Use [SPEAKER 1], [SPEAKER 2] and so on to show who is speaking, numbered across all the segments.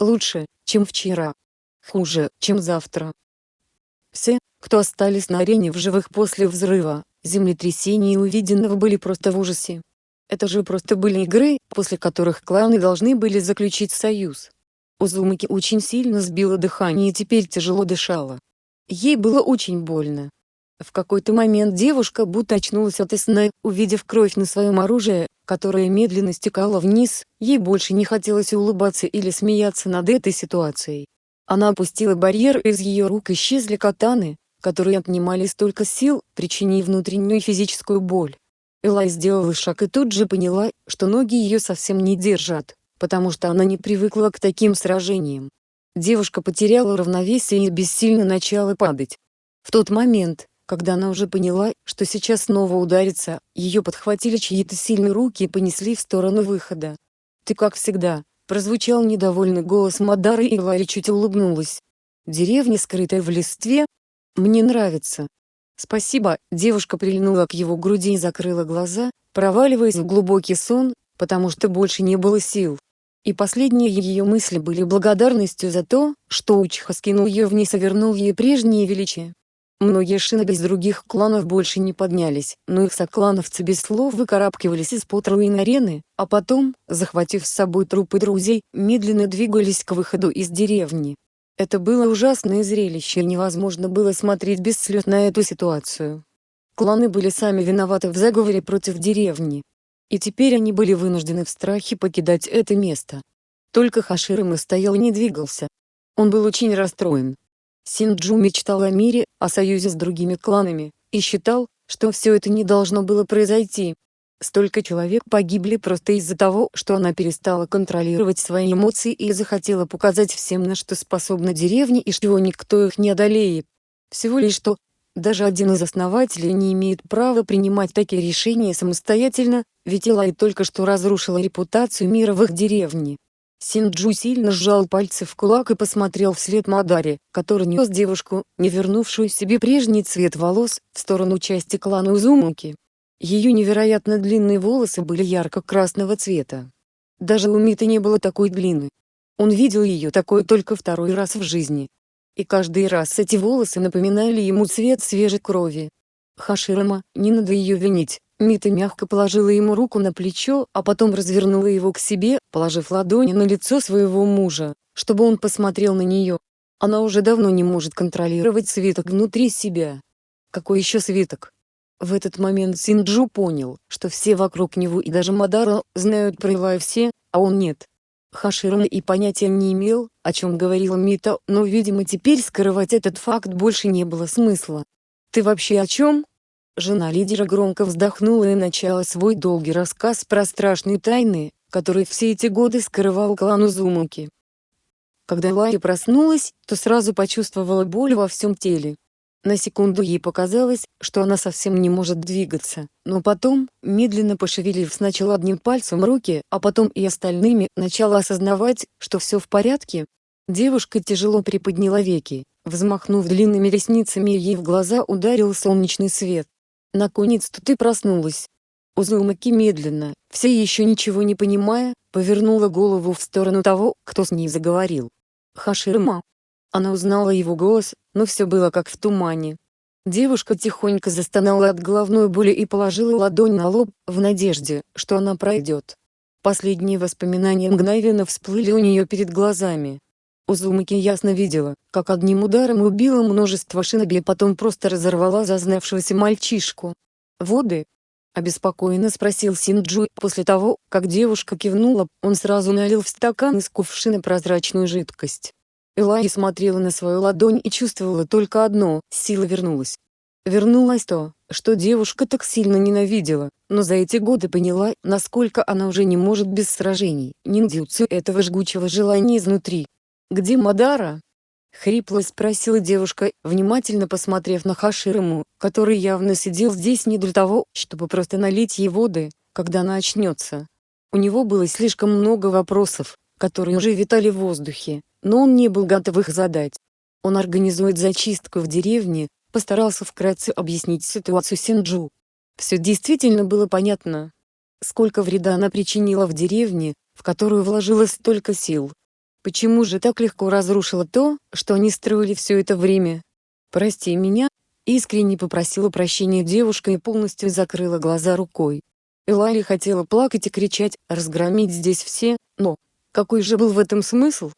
[SPEAKER 1] Лучше, чем вчера. Хуже, чем завтра. Все, кто остались на арене в живых после взрыва, землетрясения и увиденного были просто в ужасе. Это же просто были игры, после которых кланы должны были заключить союз. Узумаки очень сильно сбило дыхание и теперь тяжело дышала. Ей было очень больно. В какой-то момент девушка будто очнулась от сна, увидев кровь на своем оружии, которая медленно стекала вниз, ей больше не хотелось улыбаться или смеяться над этой ситуацией. Она опустила барьер из ее рук исчезли катаны, которые отнимали столько сил, причинив внутреннюю физическую боль. Элай сделала шаг и тут же поняла, что ноги ее совсем не держат, потому что она не привыкла к таким сражениям. Девушка потеряла равновесие и бессильно начала падать. В тот момент, когда она уже поняла, что сейчас снова ударится, ее подхватили чьи-то сильные руки и понесли в сторону выхода. «Ты как всегда», — прозвучал недовольный голос Мадары и Ларри чуть улыбнулась. «Деревня, скрытая в листве? Мне нравится». «Спасибо», — девушка прильнула к его груди и закрыла глаза, проваливаясь в глубокий сон, потому что больше не было сил. И последние ее мысли были благодарностью за то, что Учиха скинул ее вниз и вернул ей прежнее величие. Многие шиноби из других кланов больше не поднялись, но их соклановцы без слов выкарабкивались из-под руин арены, а потом, захватив с собой трупы друзей, медленно двигались к выходу из деревни. Это было ужасное зрелище и невозможно было смотреть без слез на эту ситуацию. Кланы были сами виноваты в заговоре против деревни, и теперь они были вынуждены в страхе покидать это место. Только Хаширама стоял и не двигался. Он был очень расстроен. Синджу мечтал о мире, о союзе с другими кланами, и считал, что все это не должно было произойти. Столько человек погибли просто из-за того, что она перестала контролировать свои эмоции и захотела показать всем, на что способна деревня и что никто их не одолеет. Всего лишь что, даже один из основателей не имеет права принимать такие решения самостоятельно, ведь Илай только что разрушила репутацию их деревне. Синджу сильно сжал пальцы в кулак и посмотрел вслед Мадаре, который нес девушку, не вернувшую себе прежний цвет волос, в сторону части клана Узумуки. Ее невероятно длинные волосы были ярко-красного цвета. Даже у Миты не было такой длины. Он видел ее такой только второй раз в жизни, и каждый раз эти волосы напоминали ему цвет свежей крови. Хаширама, не надо ее винить. Мита мягко положила ему руку на плечо, а потом развернула его к себе, положив ладони на лицо своего мужа, чтобы он посмотрел на нее. Она уже давно не может контролировать свиток внутри себя. Какой еще свиток? В этот момент Синджу понял, что все вокруг него и даже Мадара знают про Илая все, а он нет. Хаширам и понятия не имел, о чем говорила Мита, но видимо теперь скрывать этот факт больше не было смысла. «Ты вообще о чем?» Жена лидера громко вздохнула и начала свой долгий рассказ про страшные тайны, которые все эти годы скрывал клан Узумаки. Когда Лари проснулась, то сразу почувствовала боль во всем теле. На секунду ей показалось, что она совсем не может двигаться, но потом, медленно пошевелив сначала одним пальцем руки, а потом и остальными, начала осознавать, что все в порядке. Девушка тяжело приподняла веки, взмахнув длинными ресницами ей в глаза ударил солнечный свет. «Наконец-то ты проснулась!» Узумаки медленно, все еще ничего не понимая, повернула голову в сторону того, кто с ней заговорил. Хаширма, она узнала его голос, но все было как в тумане. Девушка тихонько застонала от головной боли и положила ладонь на лоб, в надежде, что она пройдет. Последние воспоминания мгновенно всплыли у нее перед глазами. Узумаки ясно видела, как одним ударом убила множество шиноби, потом просто разорвала зазнавшегося мальчишку. «Воды?» — обеспокоенно спросил Синджу. После того, как девушка кивнула, он сразу налил в стакан из кувшина прозрачную жидкость. Элай смотрела на свою ладонь и чувствовала только одно – сила вернулась. Вернулось то, что девушка так сильно ненавидела, но за эти годы поняла, насколько она уже не может без сражений, ниндзюцу этого жгучего желания изнутри. «Где Мадара?» — хрипло спросила девушка, внимательно посмотрев на Хаширому, который явно сидел здесь не для того, чтобы просто налить ей воды, когда она очнется. У него было слишком много вопросов, которые уже витали в воздухе, но он не был готов их задать. Он организует зачистку в деревне, постарался вкратце объяснить ситуацию Синджу. Все действительно было понятно. Сколько вреда она причинила в деревне, в которую вложила столько сил. Почему же так легко разрушила то, что они строили все это время? «Прости меня», — искренне попросила прощения девушка и полностью закрыла глаза рукой. Элайли хотела плакать и кричать, разгромить здесь все, но, какой же был в этом смысл?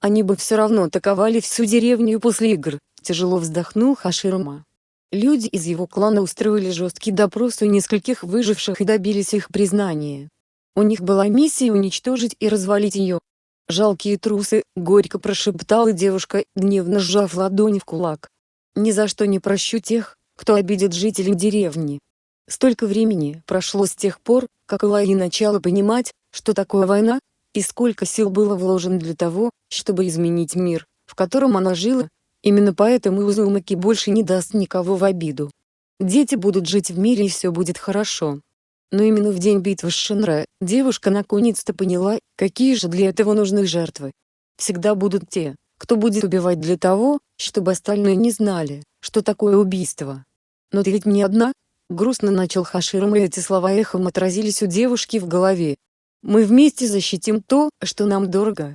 [SPEAKER 1] Они бы все равно атаковали всю деревню после игр, тяжело вздохнул Хаширума. Люди из его клана устроили жесткий допрос у нескольких выживших и добились их признания. У них была миссия уничтожить и развалить ее. «Жалкие трусы», — горько прошептала девушка, гневно сжав ладони в кулак. «Ни за что не прощу тех, кто обидит жителей деревни. Столько времени прошло с тех пор, как Элайи начала понимать, что такое война, и сколько сил было вложено для того, чтобы изменить мир, в котором она жила. Именно поэтому Узумаки больше не даст никого в обиду. Дети будут жить в мире и все будет хорошо. Но именно в день битвы с Шинра, девушка наконец-то поняла, какие же для этого нужны жертвы. Всегда будут те, кто будет убивать для того, чтобы остальные не знали, что такое убийство. Но ты ведь не одна, Грустно начал Хаширом и эти слова эхом отразились у девушки в голове. «Мы вместе защитим то, что нам дорого».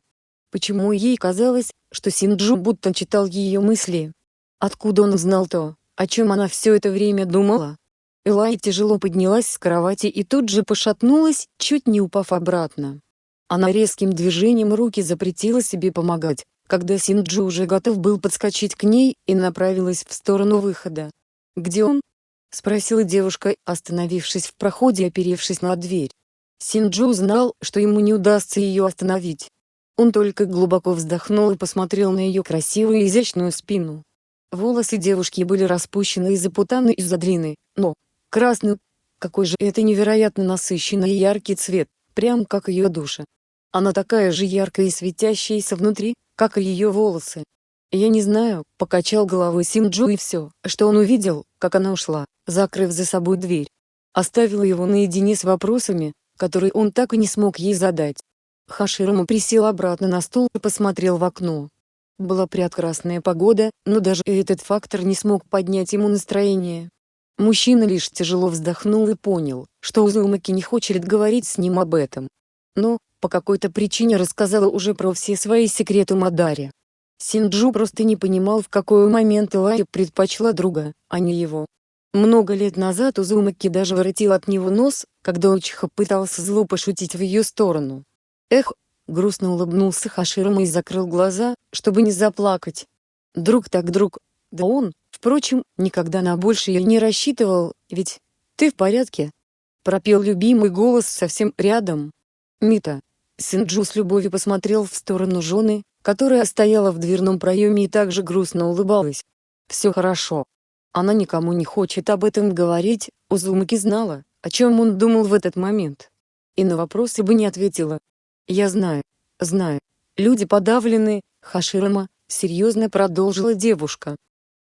[SPEAKER 1] Почему ей казалось, что Синджу будто читал ее мысли? Откуда он знал то, о чем она все это время думала? Элай тяжело поднялась с кровати и тут же пошатнулась, чуть не упав обратно. Она резким движением руки запретила себе помогать, когда Синджу уже готов был подскочить к ней и направилась в сторону выхода. Где он? — спросила девушка, остановившись в проходе и оперевшись на дверь. Синджу знал, что ему не удастся ее остановить. Он только глубоко вздохнул и посмотрел на ее красивую и изящную спину. Волосы девушки были распущены и запутаны из-за длины, но красный, какой же это невероятно насыщенный и яркий цвет, прям как ее душа. Она такая же яркая и светящаяся внутри, как и ее волосы. «Я не знаю», — покачал головой Симджу и все, что он увидел, как она ушла, закрыв за собой дверь. Оставила его наедине с вопросами, которые он так и не смог ей задать. Хаширама присел обратно на стул и посмотрел в окно. Была прекрасная погода, но даже этот фактор не смог поднять ему настроение. Мужчина лишь тяжело вздохнул и понял, что Узумаки не хочет говорить с ним об этом. Но, по какой-то причине рассказала уже про все свои секреты Мадаре. Синджу просто не понимал в какой момент Элай предпочла друга, а не его. Много лет назад Узумаки даже воротил от него нос, когда Учиха пытался зло пошутить в ее сторону. Эх, грустно улыбнулся Хаширама и закрыл глаза, чтобы не заплакать. Друг так друг, да он, впрочем, никогда на большее не рассчитывал, ведь «ты в порядке?» пропел любимый голос совсем рядом. Мита. Синджу с любовью посмотрел в сторону жены, которая стояла в дверном проеме и также грустно улыбалась. «Все хорошо. Она никому не хочет об этом говорить», Узумаки знала, о чем он думал в этот момент. И на вопросы бы не ответила. «Я знаю, знаю. Люди подавлены, Хаширама», — серьезно продолжила девушка.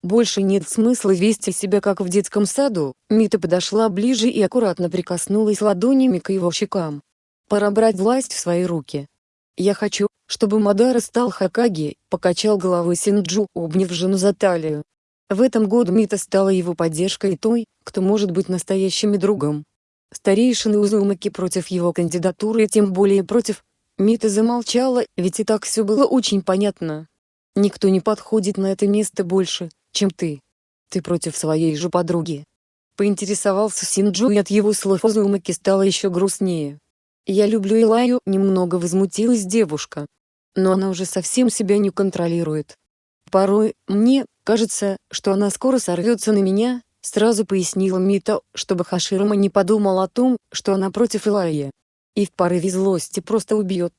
[SPEAKER 1] «Больше нет смысла вести себя как в детском саду», Мита подошла ближе и аккуратно прикоснулась ладонями к его щекам. «Пора брать власть в свои руки. «Я хочу, чтобы Мадара стал Хакаги», — покачал головой Синджу, обняв жену за талию. В этом году Мита стала его поддержкой и той, кто может быть настоящим другом. Старейшины Узумаки против его кандидатуры и тем более против. Мита замолчала, ведь и так все было очень понятно. Никто не подходит на это место больше, чем ты. Ты против своей же подруги. Поинтересовался Синджу и от его слов Узумаки стало еще грустнее. «Я люблю Илаю», — немного возмутилась девушка. Но она уже совсем себя не контролирует. Порой, мне, кажется, что она скоро сорвется на меня, сразу пояснила Мита, чтобы Хаширама не подумал о том, что она против Илайи. И в порыве злости просто убьет.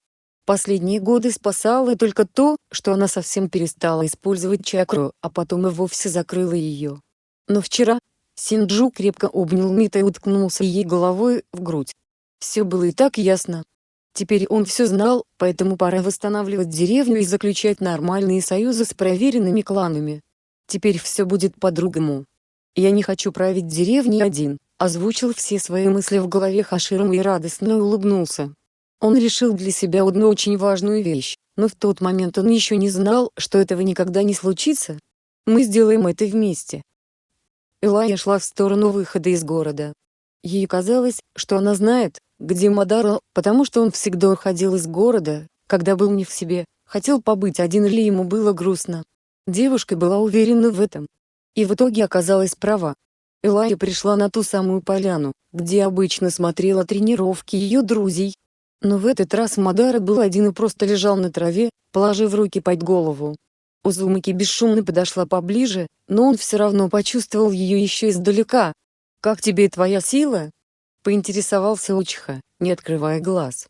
[SPEAKER 1] Последние годы спасало только то, что она совсем перестала использовать чакру, а потом и вовсе закрыла ее. Но вчера, Синджу крепко обнял Мита и уткнулся ей головой в грудь. Все было и так ясно. Теперь он все знал, поэтому пора восстанавливать деревню и заключать нормальные союзы с проверенными кланами. Теперь все будет по-другому. «Я не хочу править деревней один», озвучил все свои мысли в голове Хаширом и радостно улыбнулся. Он решил для себя одну очень важную вещь, но в тот момент он еще не знал, что этого никогда не случится. Мы сделаем это вместе. Элая шла в сторону выхода из города. Ей казалось, что она знает, где Мадара, потому что он всегда уходил из города, когда был не в себе, хотел побыть один или ему было грустно. Девушка была уверена в этом. И в итоге оказалась права. Элая пришла на ту самую поляну, где обычно смотрела тренировки ее друзей. Но в этот раз Мадара был один и просто лежал на траве, положив руки под голову. Узумаки бесшумно подошла поближе, но он все равно почувствовал ее еще издалека. «Как тебе твоя сила?» — поинтересовался Учиха, не открывая глаз.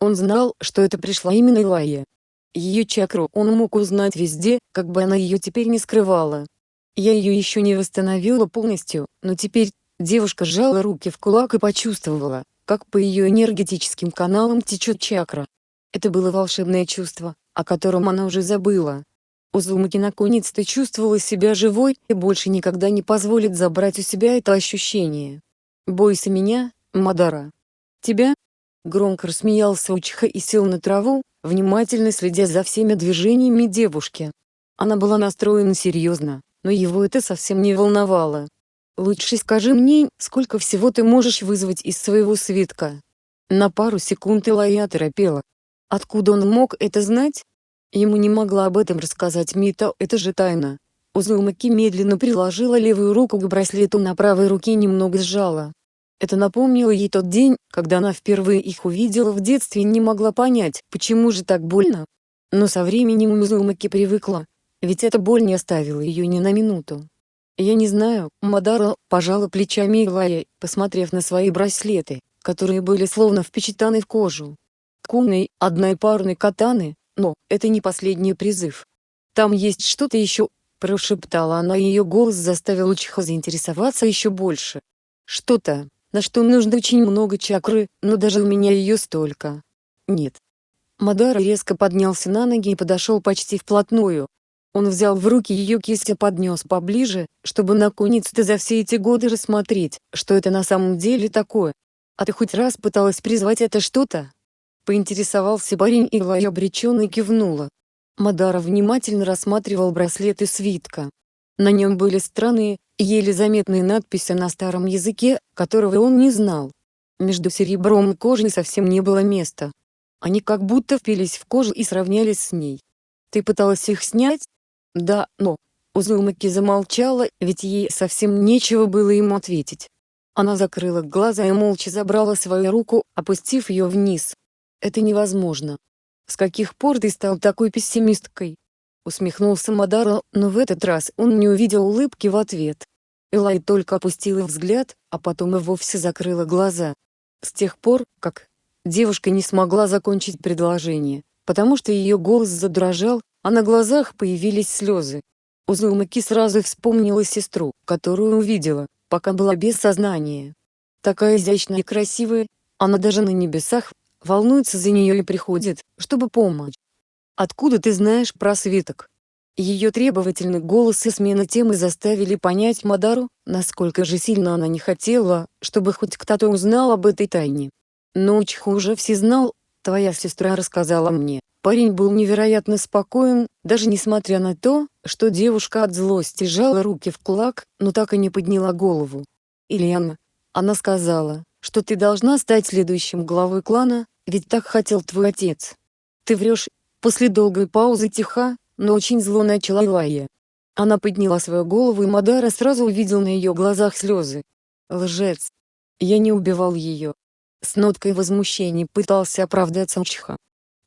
[SPEAKER 1] Он знал, что это пришла именно Илая. Ее чакру он мог узнать везде, как бы она ее теперь не скрывала. Я ее еще не восстановила полностью, но теперь, девушка сжала руки в кулак и почувствовала, как по ее энергетическим каналам течет чакра. Это было волшебное чувство, о котором она уже забыла. Узумаки наконец-то чувствовала себя живой и больше никогда не позволит забрать у себя это ощущение. «Бойся меня, Мадара». «Тебя?» Громко рассмеялся Учиха и сел на траву, внимательно следя за всеми движениями девушки. Она была настроена серьезно, но его это совсем не волновало. «Лучше скажи мне, сколько всего ты можешь вызвать из своего свитка?» На пару секунд Илая торопела. Откуда он мог это знать? Ему не могла об этом рассказать Мита, это же тайна. Узумаки медленно приложила левую руку к браслету на правой руке немного сжала. Это напомнило ей тот день, когда она впервые их увидела в детстве и не могла понять, почему же так больно. Но со временем Узумаки привыкла, ведь эта боль не оставила ее ни на минуту. «Я не знаю», Мадара пожала плечами Илая, посмотрев на свои браслеты, которые были словно впечатаны в кожу. Куной, одной парной катаны, но, это не последний призыв. Там есть что-то еще, прошептала она и ее голос заставил Учиха заинтересоваться еще больше. Что-то, на что нужно очень много чакры, но даже у меня ее столько. Нет. Мадара резко поднялся на ноги и подошел почти вплотную. Он взял в руки ее кисть и поднес поближе, чтобы наконец-то за все эти годы рассмотреть, что это на самом деле такое. А ты хоть раз пыталась призвать это что-то? Поинтересовался парень и Лай обреченно кивнула. Мадара внимательно рассматривал браслет и свитка. На нем были странные, еле заметные надписи на старом языке, которого он не знал. Между серебром и кожей совсем не было места. Они как будто впились в кожу и сравнялись с ней. «Ты пыталась их снять?» «Да, но...» Узумаки замолчала, ведь ей совсем нечего было ему ответить. Она закрыла глаза и молча забрала свою руку, опустив ее вниз. Это невозможно. С каких пор ты стал такой пессимисткой? Усмехнулся Мадара, но в этот раз он не увидел улыбки в ответ. Элай только опустила взгляд, а потом и вовсе закрыла глаза. С тех пор, как девушка не смогла закончить предложение, потому что ее голос задрожал, а на глазах появились слезы. Узумаки сразу вспомнила сестру, которую увидела, пока была без сознания. Такая изящная и красивая, она даже на небесах волнуется за нее и приходит, чтобы помочь. «Откуда ты знаешь про свиток?» Ее требовательный голос и смена темы заставили понять Мадару, насколько же сильно она не хотела, чтобы хоть кто-то узнал об этой тайне. Но Учху уже все знал, твоя сестра рассказала мне. Парень был невероятно спокоен, даже несмотря на то, что девушка от злости сжала руки в кулак, но так и не подняла голову. «Ильяна», она сказала, что ты должна стать следующим главой клана, ведь так хотел твой отец. Ты врешь. После долгой паузы тиха, но очень зло начала Илая. Она подняла свою голову и Мадара сразу увидел на ее глазах слезы. Лжец. Я не убивал ее. С ноткой возмущения пытался оправдаться Мчха.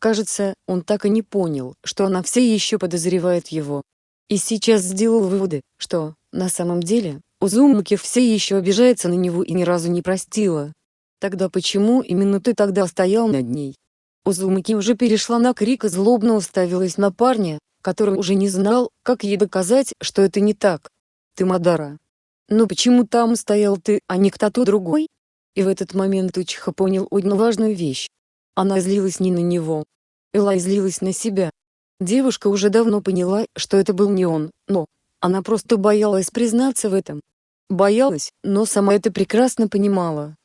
[SPEAKER 1] Кажется, он так и не понял, что она все еще подозревает его. И сейчас сделал выводы, что, на самом деле, Узумаки все еще обижается на него и ни разу не простила. Тогда почему именно ты тогда стоял над ней? Узумаки уже перешла на крик и злобно уставилась на парня, который уже не знал, как ей доказать, что это не так. Ты Мадара. Но почему там стоял ты, а не кто-то другой? И в этот момент Учиха понял одну важную вещь. Она злилась не на него. Элай злилась на себя. Девушка уже давно поняла, что это был не он, но она просто боялась признаться в этом. Боялась, но сама это прекрасно понимала.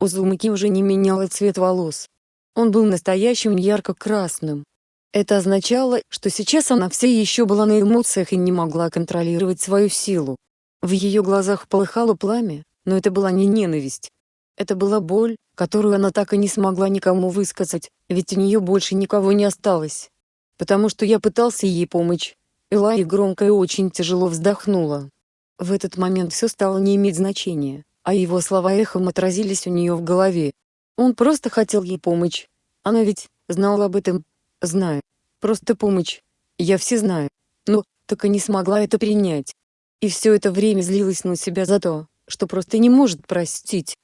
[SPEAKER 1] Узумаки уже не меняла цвет волос. Он был настоящим ярко-красным. Это означало, что сейчас она все еще была на эмоциях и не могла контролировать свою силу. В ее глазах полыхало пламя, но это была не ненависть. Это была боль, которую она так и не смогла никому высказать, ведь у нее больше никого не осталось. потому что я пытался ей помочь. Элай громко и очень тяжело вздохнула. В этот момент все стало не иметь значения, а его слова эхом отразились у нее в голове. Он просто хотел ей помочь. Она ведь знала об этом. Знаю. Просто помощь. Я все знаю. Но, так и не смогла это принять. И все это время злилась на себя за то, что просто не может простить.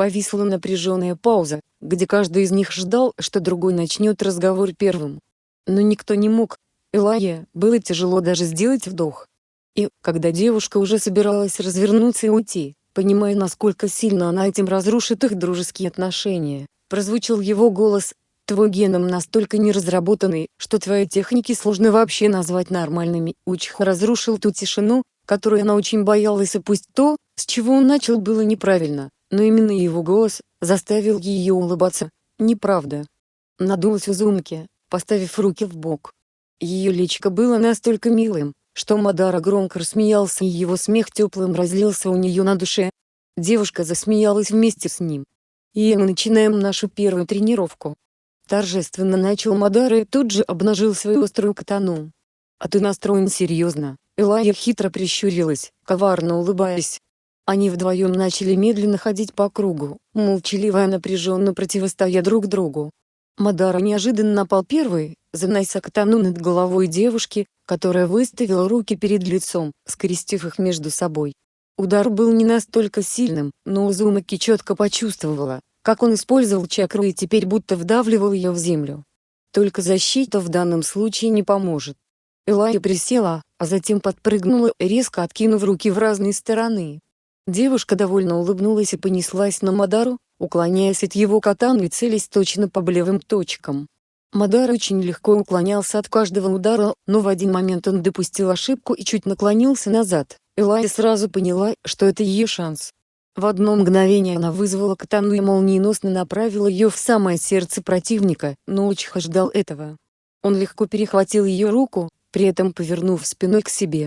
[SPEAKER 1] Повисла напряженная пауза, где каждый из них ждал, что другой начнет разговор первым. Но никто не мог. Элая, было тяжело даже сделать вдох. И, когда девушка уже собиралась развернуться и уйти, понимая насколько сильно она этим разрушит их дружеские отношения, прозвучал его голос, твой геном настолько неразработанный, что твои техники сложно вообще назвать нормальными. Учих разрушил ту тишину, которую она очень боялась и пусть то, с чего он начал было неправильно, но именно его голос, заставил ее улыбаться. Неправда. Надулась Узумки, поставив руки в бок. Ее личико было настолько милым, что Мадара громко рассмеялся и его смех теплым разлился у нее на душе. Девушка засмеялась вместе с ним. «И мы начинаем нашу первую тренировку». Торжественно начал Мадара и тут же обнажил свою острую катану. «А ты настроен серьезно?» Элая хитро прищурилась, коварно улыбаясь. Они вдвоем начали медленно ходить по кругу, молчаливо и напряженно противостоя друг другу. Мадара неожиданно напал первый, занося катану над головой девушки, которая выставила руки перед лицом, скрестив их между собой. Удар был не настолько сильным, но Узумаки четко почувствовала, как он использовал чакру и теперь будто вдавливал ее в землю. Только защита в данном случае не поможет. Элая присела, а затем подпрыгнула, резко откинув руки в разные стороны. Девушка довольно улыбнулась и понеслась на Мадару, уклоняясь от его катана и целясь точно по болевым точкам. Мадар очень легко уклонялся от каждого удара, но в один момент он допустил ошибку и чуть наклонился назад. Элая сразу поняла, что это ее шанс. В одно мгновение она вызвала катану и молниеносно направила ее в самое сердце противника, но Учиха ждал этого. Он легко перехватил ее руку, при этом повернув спиной к себе.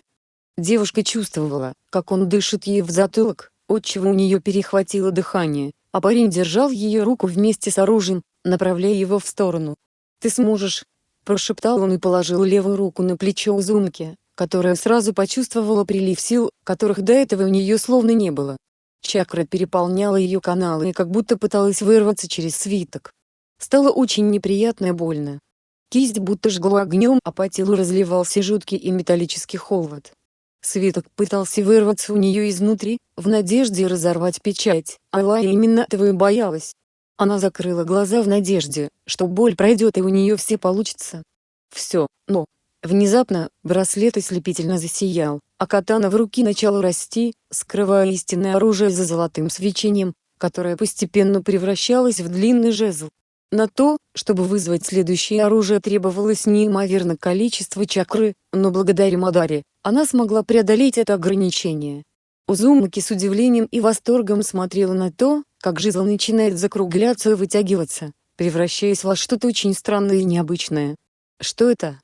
[SPEAKER 1] Девушка чувствовала, как он дышит ей в затылок, отчего у нее перехватило дыхание, а парень держал ее руку вместе с оружием, направляя его в сторону. «Ты сможешь!» – прошептал он и положил левую руку на плечо Узумки, которая сразу почувствовала прилив сил, которых до этого у нее словно не было. Чакра переполняла ее каналы и как будто пыталась вырваться через свиток. Стало очень неприятно и больно. Кисть будто жгла огнем, а по телу разливался жуткий и металлический холод. Свиток пытался вырваться у нее изнутри, в надежде разорвать печать, а Лая именно этого и боялась. Она закрыла глаза в надежде, что боль пройдет и у нее все получится. Все, но... Внезапно, браслет ослепительно засиял, а катана в руки начала расти, скрывая истинное оружие за золотым свечением, которое постепенно превращалось в длинный жезл. На то, чтобы вызвать следующее оружие требовалось неимоверное количество чакры, но благодаря Мадаре, она смогла преодолеть это ограничение. Узумаки с удивлением и восторгом смотрела на то, как жезл начинает закругляться и вытягиваться, превращаясь во что-то очень странное и необычное. «Что это?»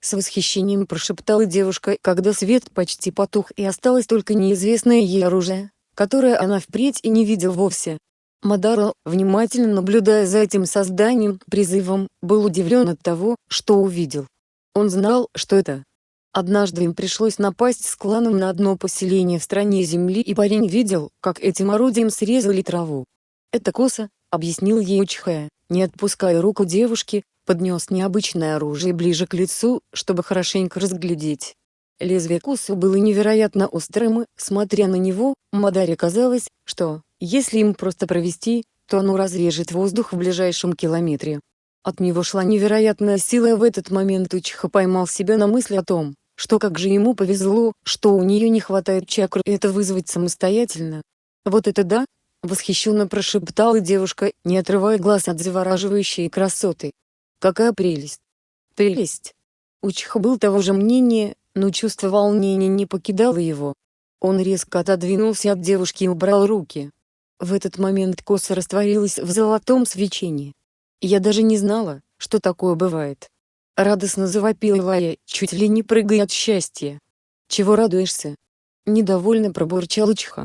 [SPEAKER 1] С восхищением прошептала девушка, когда свет почти потух и осталось только неизвестное ей оружие, которое она впредь и не видел вовсе. Мадаро, внимательно наблюдая за этим созданием, призывом, был удивлен от того, что увидел. Он знал, что это, Однажды им пришлось напасть с кланом на одно поселение в стране земли и парень видел, как этим орудием срезали траву. «Это коса», — объяснил ей Учхая, не отпуская руку девушки, поднес необычное оружие ближе к лицу, чтобы хорошенько разглядеть. Лезвие косы было невероятно острым и, смотря на него, Мадаре казалось, что, если им просто провести, то оно разрежет воздух в ближайшем километре. От него шла невероятная сила и в этот момент Учха поймал себя на мысли о том, что как же ему повезло, что у нее не хватает чакры это вызвать самостоятельно. Вот это да! Восхищенно прошептала девушка, не отрывая глаз от завораживающей красоты. Какая прелесть! Прелесть! Учих был того же мнения, но чувство волнения не покидало его. Он резко отодвинулся от девушки и убрал руки. В этот момент коса растворилась в золотом свечении. Я даже не знала, что такое бывает. Радостно завопила Лая, чуть ли не прыгая от счастья. «Чего радуешься?» Недовольно пробурчал Учха.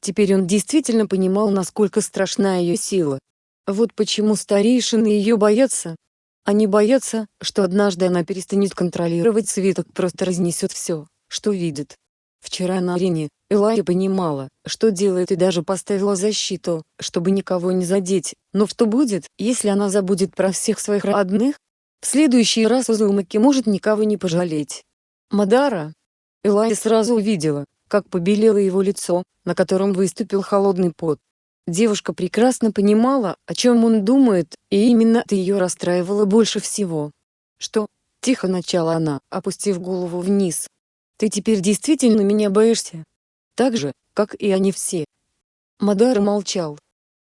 [SPEAKER 1] Теперь он действительно понимал, насколько страшна ее сила. Вот почему старейшины ее боятся. Они боятся, что однажды она перестанет контролировать свиток просто разнесет все, что видит. Вчера на арене, Элая понимала, что делает и даже поставила защиту, чтобы никого не задеть, но что будет, если она забудет про всех своих родных? В следующий раз Узумаки может никого не пожалеть. Мадара. Элая сразу увидела, как побелело его лицо, на котором выступил холодный пот. Девушка прекрасно понимала, о чем он думает, и именно это ее расстраивало больше всего. «Что?» — тихо начала она, опустив голову вниз. «Ты теперь действительно меня боишься?» «Так же, как и они все». Мадара молчал.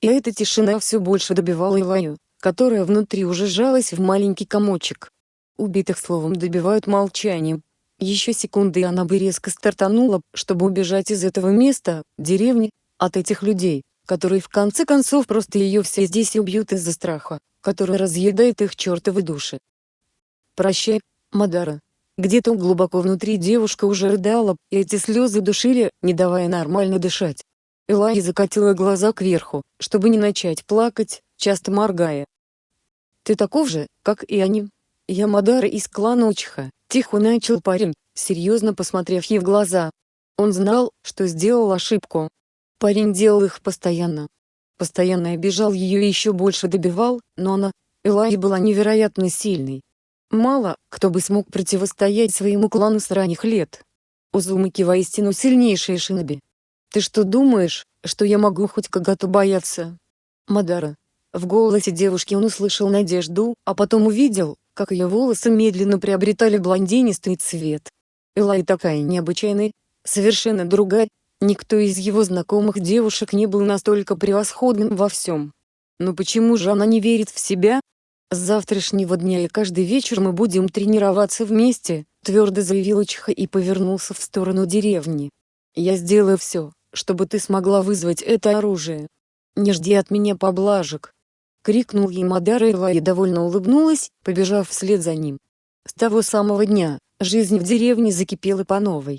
[SPEAKER 1] И эта тишина все больше добивала Илаю, которая внутри уже сжалась в маленький комочек. Убитых словом добивают молчанием. Еще секунды и она бы резко стартанула, чтобы убежать из этого места, деревни, от этих людей, которые в конце концов просто ее все здесь убьют из-за страха, который разъедает их чертовы души. «Прощай, Мадара». Где-то глубоко внутри девушка уже рыдала, и эти слезы душили, не давая нормально дышать. Элай закатила глаза кверху, чтобы не начать плакать, часто моргая. «Ты таков же, как и они. Я Мадара из клана Учиха», — тихо начал парень, серьезно посмотрев ей в глаза. Он знал, что сделал ошибку, Парень делал их постоянно. Постоянно обижал ее и еще больше добивал, но она, Элай была невероятно сильной. Мало, кто бы смог противостоять своему клану с ранних лет. Узумаки воистину сильнейшие шиноби. Ты что думаешь, что я могу хоть когда-то бояться? Мадара. В голосе девушки он услышал надежду, а потом увидел, как ее волосы медленно приобретали блондинистый цвет. Элай такая необычайная, совершенно другая, Никто из его знакомых девушек не был настолько превосходным во всем. Но почему же она не верит в себя? С завтрашнего дня и каждый вечер мы будем тренироваться вместе, твердо заявил Чиха и повернулся в сторону деревни. Я сделаю все, чтобы ты смогла вызвать это оружие. Не жди от меня поблажек. Крикнул ей Мадара и довольно улыбнулась, побежав вслед за ним. С того самого дня, жизнь в деревне закипела по новой.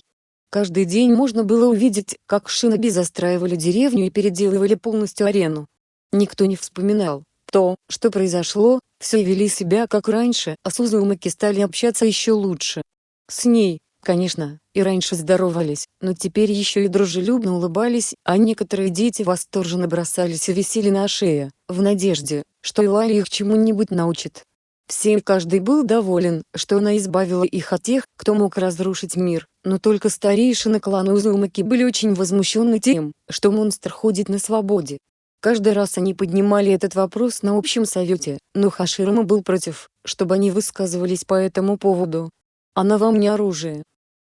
[SPEAKER 1] Каждый день можно было увидеть, как шиноби застраивали деревню и переделывали полностью арену. Никто не вспоминал, то, что произошло, все вели себя как раньше, а с Узумаки стали общаться еще лучше. С ней, конечно, и раньше здоровались, но теперь еще и дружелюбно улыбались, а некоторые дети восторженно бросались и висели на шее, в надежде, что Илай их чему-нибудь научит. Все и каждый был доволен, что она избавила их от тех, кто мог разрушить мир, но только старейшины клана Узумаки были очень возмущены тем, что монстр ходит на свободе. Каждый раз они поднимали этот вопрос на общем совете, но Хаширама был против, чтобы они высказывались по этому поводу. «Она вам не оружие».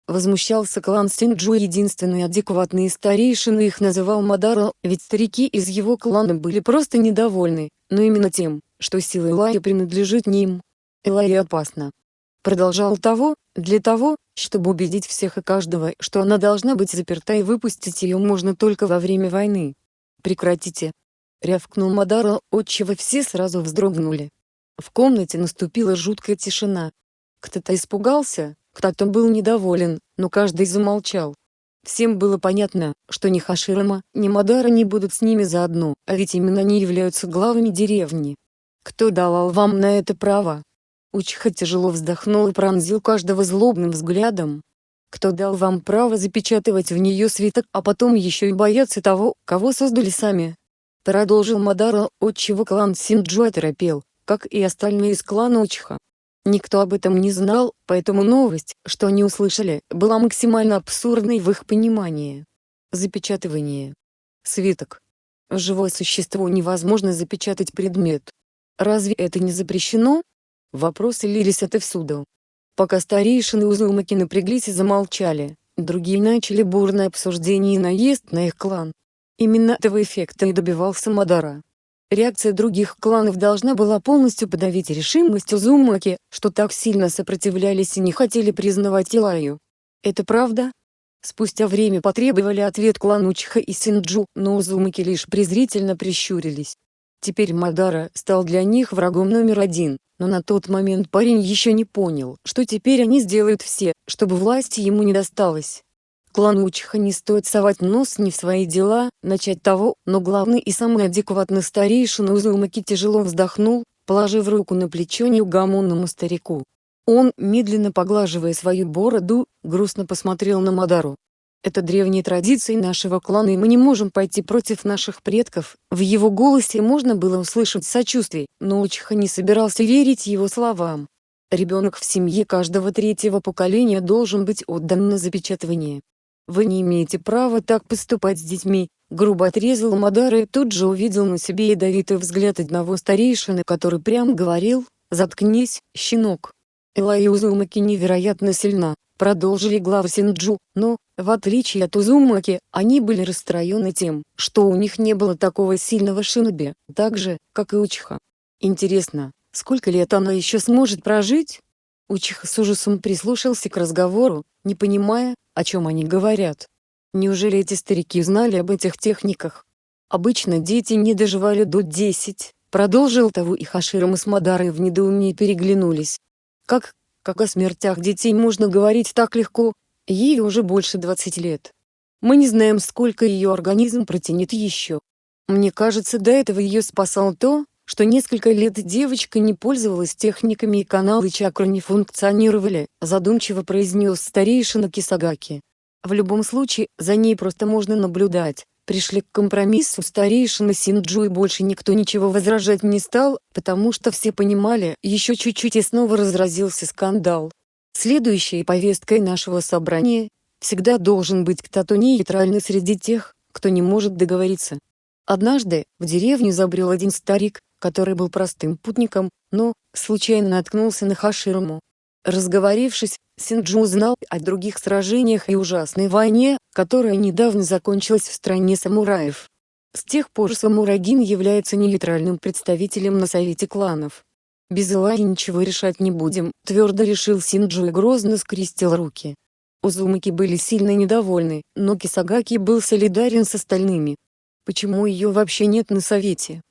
[SPEAKER 1] Возмущался клан Синджу единственный адекватный старейшина их называл Мадара, ведь старики из его клана были просто недовольны, но именно тем, что сила Элайи принадлежит не им. Элайи опасна. Продолжал того, для того, чтобы убедить всех и каждого, что она должна быть заперта и выпустить ее можно только во время войны. «Прекратите!» — рявкнул Мадара, отчего все сразу вздрогнули. В комнате наступила жуткая тишина. Кто-то испугался, кто-то был недоволен, но каждый замолчал. Всем было понятно, что ни Хаширама, ни Мадара не будут с ними заодно, а ведь именно они являются главами деревни. Кто дал вам на это право? Учиха тяжело вздохнул и пронзил каждого злобным взглядом. Кто дал вам право запечатывать в нее свиток, а потом еще и бояться того, кого создали сами? Продолжил Мадара, отчего клан Синджу оторопел, как и остальные из клана Учиха. Никто об этом не знал, поэтому новость, что они услышали, была максимально абсурдной в их понимании. Запечатывание. Свиток. Живое существо невозможно запечатать предмет, Разве это не запрещено? Вопросы лились отовсюду. Пока старейшины Узумаки напряглись и замолчали, другие начали бурное обсуждение и наезд на их клан. Именно этого эффекта и добивался Мадара. Реакция других кланов должна была полностью подавить решимость Узумаки, что так сильно сопротивлялись и не хотели признавать Илаю. Это правда? Спустя время потребовали ответ клан Учиха и Синджу, но Узумаки лишь презрительно прищурились. Теперь Мадара стал для них врагом номер один, но на тот момент парень еще не понял, что теперь они сделают все, чтобы власти ему не досталось. Клан Учиха не стоит совать нос не в свои дела, начать того, но главный и самый адекватный старейшина Узумаки тяжело вздохнул, положив руку на плечо неугомонному старику. Он, медленно поглаживая свою бороду, грустно посмотрел на Мадару. Это древние традиции нашего клана и мы не можем пойти против наших предков. В его голосе можно было услышать сочувствие, но Учиха не собирался верить его словам. Ребенок в семье каждого третьего поколения должен быть отдан на запечатывание. Вы не имеете права так поступать с детьми, грубо отрезал Мадара и тут же увидел на себе ядовитый взгляд одного старейшины, который прям говорил, «Заткнись, щенок». Элай Узумаки невероятно сильна, продолжили главы Синджу, но, в отличие от Узумаки, они были расстроены тем, что у них не было такого сильного шиноби, так же, как и Учиха. Интересно, сколько лет она еще сможет прожить? Учиха с ужасом прислушался к разговору, не понимая, о чем они говорят. Неужели эти старики знали об этих техниках? Обычно дети не доживали до 10, продолжил того и Хаширом и с Мадарой в недоумении переглянулись. Как, как о смертях детей можно говорить так легко, ей уже больше 20 лет. Мы не знаем, сколько ее организм протянет еще. Мне кажется, до этого ее спасало то, что несколько лет девочка не пользовалась техниками и каналы чакры не функционировали, задумчиво произнес старейшина Кисагаки. В любом случае, за ней просто можно наблюдать. Пришли к компромиссу старейшина Синджу и больше никто ничего возражать не стал, потому что все понимали, еще чуть-чуть и снова разразился скандал. Следующей повесткой нашего собрания всегда должен быть кто-то нейтральный среди тех, кто не может договориться. Однажды, в деревню забрел один старик, который был простым путником, но, случайно наткнулся на Хаширому. Разговорившись, Синджу узнал о других сражениях и ужасной войне, которая недавно закончилась в стране самураев. С тех пор Самурагин является нейтральным представителем на совете кланов. Без Илаи ничего решать не будем, твердо решил Синджу и грозно скрестил руки. Узумаки были сильно недовольны, но Кисагаки был солидарен с остальными. Почему ее вообще нет на совете?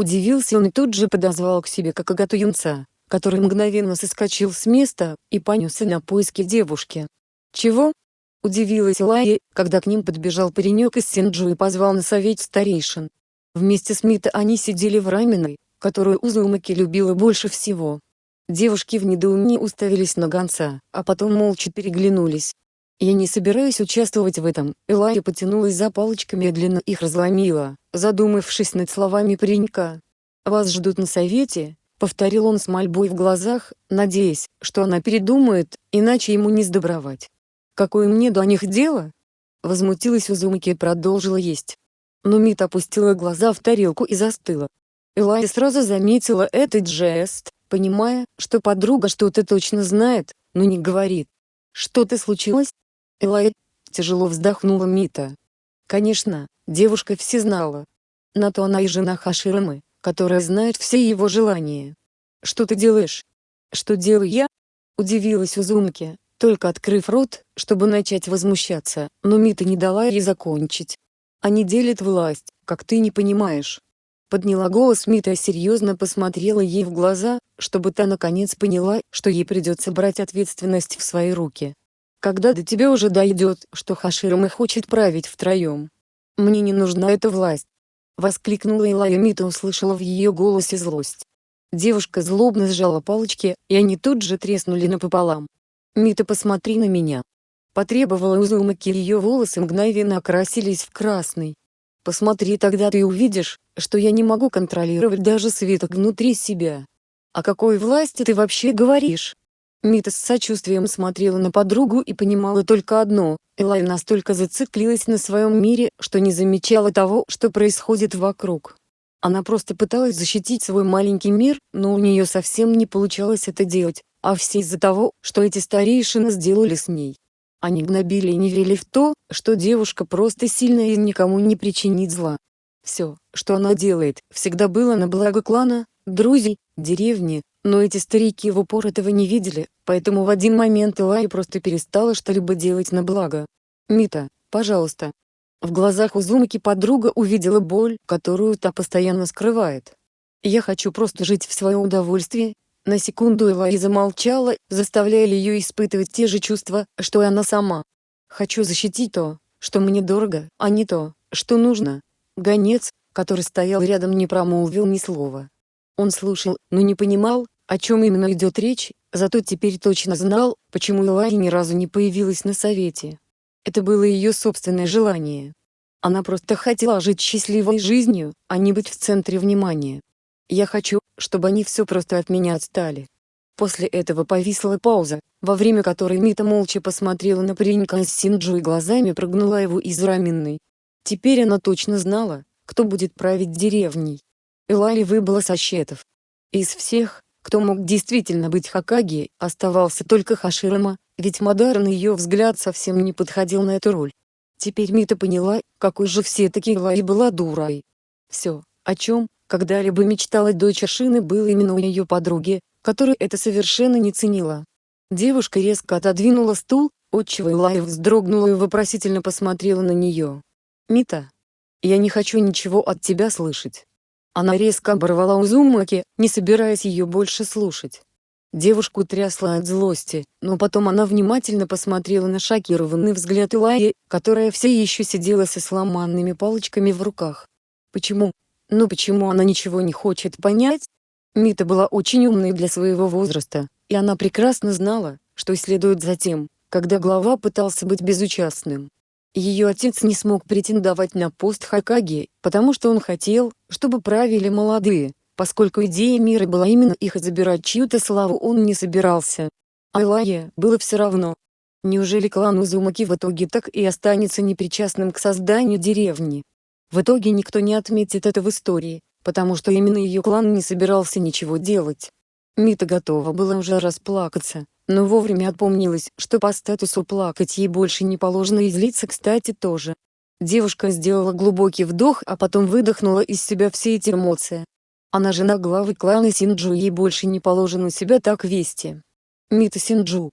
[SPEAKER 1] Удивился он и тут же подозвал к себе Какагату юнца, который мгновенно соскочил с места и понесся на поиски девушки. «Чего?» — удивилась Лайя, когда к ним подбежал паренек из Синджу и позвал на совет старейшин. Вместе с Мита они сидели в раменной, которую Узумаки любила больше всего. Девушки в недоумении уставились на гонца, а потом молча переглянулись. «Я не собираюсь участвовать в этом», Элая потянулась за палочками и длинно их разломила, задумавшись над словами паренька. «Вас ждут на совете», — повторил он с мольбой в глазах, надеясь, что она передумает, иначе ему не сдобровать. «Какое мне до них дело?» Возмутилась Узумаки и продолжила есть. Но Мит опустила глаза в тарелку и застыла. Элая сразу заметила этот жест, понимая, что подруга что-то точно знает, но не говорит. «Что-то случилось?» Элай, тяжело вздохнула Мита. Конечно, девушка все знала. На то она и жена Хаширамы, которая знает все его желания. «Что ты делаешь?» «Что делаю я?» Удивилась Узумки, только открыв рот, чтобы начать возмущаться, но Мита не дала ей закончить. «Они делят власть, как ты не понимаешь». Подняла голос Мита и серьезно посмотрела ей в глаза, чтобы та наконец поняла, что ей придется брать ответственность в свои руки. Когда до тебя уже дойдет, что Хаширама хочет править втроем. Мне не нужна эта власть. Воскликнула Илая Мита услышала в ее голосе злость. Девушка злобно сжала палочки, и они тут же треснули напополам. «Мита, посмотри на меня!» Потребовала Узумаки ее волосы мгновенно окрасились в красный. «Посмотри тогда ты увидишь, что я не могу контролировать даже светок внутри себя. О какой власти ты вообще говоришь?» Мита с сочувствием смотрела на подругу и понимала только одно – Элай настолько зациклилась на своем мире, что не замечала того, что происходит вокруг. Она просто пыталась защитить свой маленький мир, но у нее совсем не получалось это делать, а все из-за того, что эти старейшины сделали с ней. Они гнобили и не верили в то, что девушка просто сильная и никому не причинит зла. Все, что она делает, всегда было на благо клана, друзей, деревни, но эти старики в упор этого не видели, поэтому в один момент Илай просто перестала что-либо делать на благо. «Мита, пожалуйста». В глазах Узумаки подруга увидела боль, которую та постоянно скрывает. «Я хочу просто жить в свое удовольствие». На секунду Элай замолчала, заставляя ее испытывать те же чувства, что и она сама. «Хочу защитить то, что мне дорого, а не то, что нужно». Гонец, который стоял рядом не промолвил ни слова. Он слушал, но не понимал, о чем именно идет речь, зато теперь точно знал, почему Элай ни разу не появилась на совете. Это было ее собственное желание. Она просто хотела жить счастливой жизнью, а не быть в центре внимания. Я хочу, чтобы они все просто от меня отстали. После этого повисла пауза, во время которой Мита молча посмотрела на паренька с Синджу и глазами прогнула его из раменной. Теперь она точно знала, кто будет править деревней. Элали выбыла со счетов. Из всех, кто мог действительно быть Хакаги, оставался только Хаширама, ведь Мадар на ее взгляд совсем не подходил на эту роль. Теперь Мита поняла, какой же все-таки Элали была дурой. Все, о чем, когда-либо мечтала дочь Шины было именно у ее подруги, которая это совершенно не ценила. Девушка резко отодвинула стул, отчего Элай вздрогнула и вопросительно посмотрела на нее. «Мита, я не хочу ничего от тебя слышать». Она резко оборвала Узумаки, не собираясь ее больше слушать. Девушку трясла от злости, но потом она внимательно посмотрела на шокированный взгляд Илаи, которая все еще сидела со сломанными палочками в руках. Почему? Ну почему она ничего не хочет понять? Мита была очень умной для своего возраста, и она прекрасно знала, что следует за тем, когда глава пытался быть безучастным. Ее отец не смог претендовать на пост Хакаги, потому что он хотел, чтобы правили молодые, поскольку идея мира была именно их и забирать чью-то славу он не собирался. Айлае было все равно. Неужели клан Узумаки в итоге так и останется непричастным к созданию деревни? В итоге никто не отметит это в истории, потому что именно ее клан не собирался ничего делать. Мита готова была уже расплакаться, но вовремя отпомнилась, что по статусу плакать ей больше не положено и злиться кстати тоже. Девушка сделала глубокий вдох, а потом выдохнула из себя все эти эмоции. Она жена главы клана Синджу ей больше не положено себя так вести. Мита Синджу.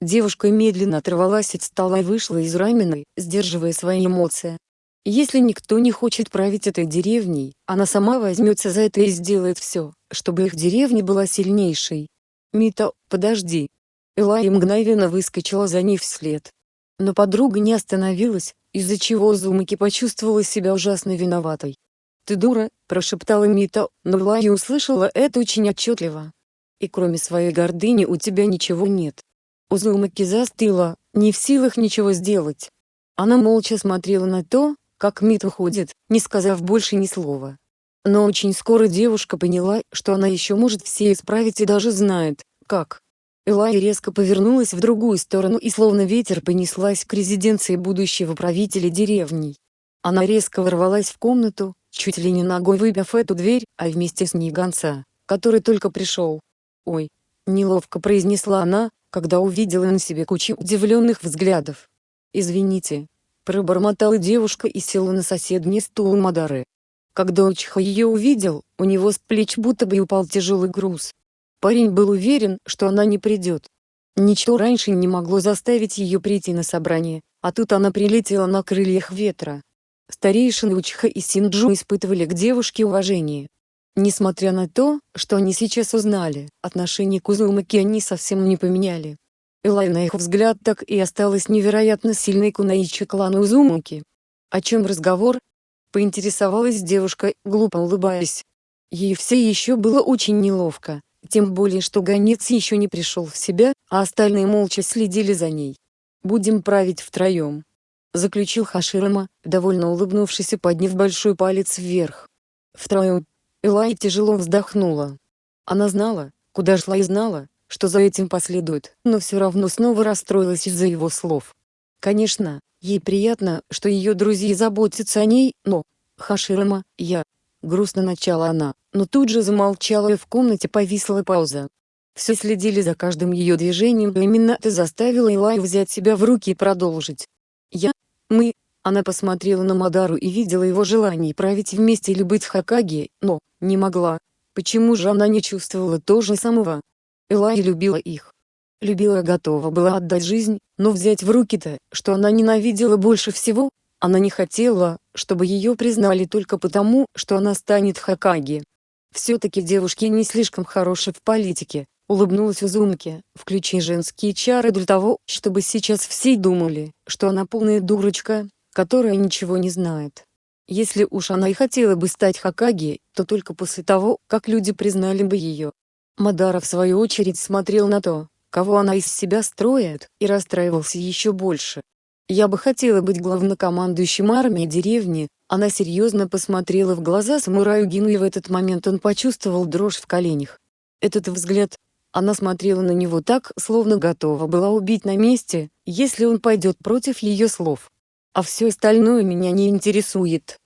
[SPEAKER 1] Девушка медленно оторвалась от стола и вышла из раменной, сдерживая свои эмоции. Если никто не хочет править этой деревней, она сама возьмется за это и сделает все, чтобы их деревня была сильнейшей. Мита, подожди. Элай мгновенно выскочила за ней вслед. Но подруга не остановилась, из-за чего Зумаки почувствовала себя ужасно виноватой. «Ты дура», – прошептала Мита, но Элай услышала это очень отчетливо. «И кроме своей гордыни у тебя ничего нет». Узумаки застыла, не в силах ничего сделать. Она молча смотрела на то, как Мит уходит, не сказав больше ни слова. Но очень скоро девушка поняла, что она еще может все исправить и даже знает, как. Элай резко повернулась в другую сторону и словно ветер понеслась к резиденции будущего правителя деревни. Она резко ворвалась в комнату, чуть ли не ногой выбив эту дверь, а вместе с ней гонца, который только пришел. «Ой!» — неловко произнесла она, когда увидела на себе кучу удивленных взглядов. «Извините, Пробормотала девушка и села на соседний стул Мадары. Когда Учиха ее увидел, у него с плеч будто бы упал тяжелый груз. Парень был уверен, что она не придет. Ничто раньше не могло заставить ее прийти на собрание, а тут она прилетела на крыльях ветра. Старейшины Учиха и Синджу испытывали к девушке уважение. Несмотря на то, что они сейчас узнали, отношение к Узумаки они совсем не поменяли. Элай на их взгляд так и осталась невероятно сильной кунаичи клана Узумуки. О чем разговор? Поинтересовалась девушка, глупо улыбаясь. Ей все еще было очень неловко, тем более что гонец еще не пришел в себя, а остальные молча следили за ней. «Будем править втроем», — заключил Хаширама, довольно улыбнувшись и подняв большой палец вверх. Втроем. Элай тяжело вздохнула. Она знала, куда шла и знала, что за этим последует, но все равно снова расстроилась из-за его слов. Конечно, ей приятно, что ее друзья заботятся о ней, но... Хаширама, я... Грустно начала она, но тут же замолчала и в комнате повисла пауза. Все следили за каждым ее движением и именно это заставило Илай взять себя в руки и продолжить. Я... Мы... Она посмотрела на Мадару и видела его желание править вместе или быть Хакаги, но, не могла. Почему же она не чувствовала то же самого? Элай любила их. Любила готова была отдать жизнь, но взять в руки-то, что она ненавидела больше всего, она не хотела, чтобы ее признали только потому, что она станет Хакаги. Все-таки девушки не слишком хороши в политике, улыбнулась Узумки, включи женские чары для того, чтобы сейчас все думали, что она полная дурочка, которая ничего не знает. Если уж она и хотела бы стать Хакаги, то только после того, как люди признали бы ее. Мадара в свою очередь смотрел на то, кого она из себя строит, и расстраивался еще больше. Я бы хотела быть главнокомандующим армии деревни, она серьезно посмотрела в глаза самураю Гину и в этот момент он почувствовал дрожь в коленях. Этот взгляд, она смотрела на него так, словно готова была убить на месте, если он пойдет против ее слов. А все остальное меня не интересует.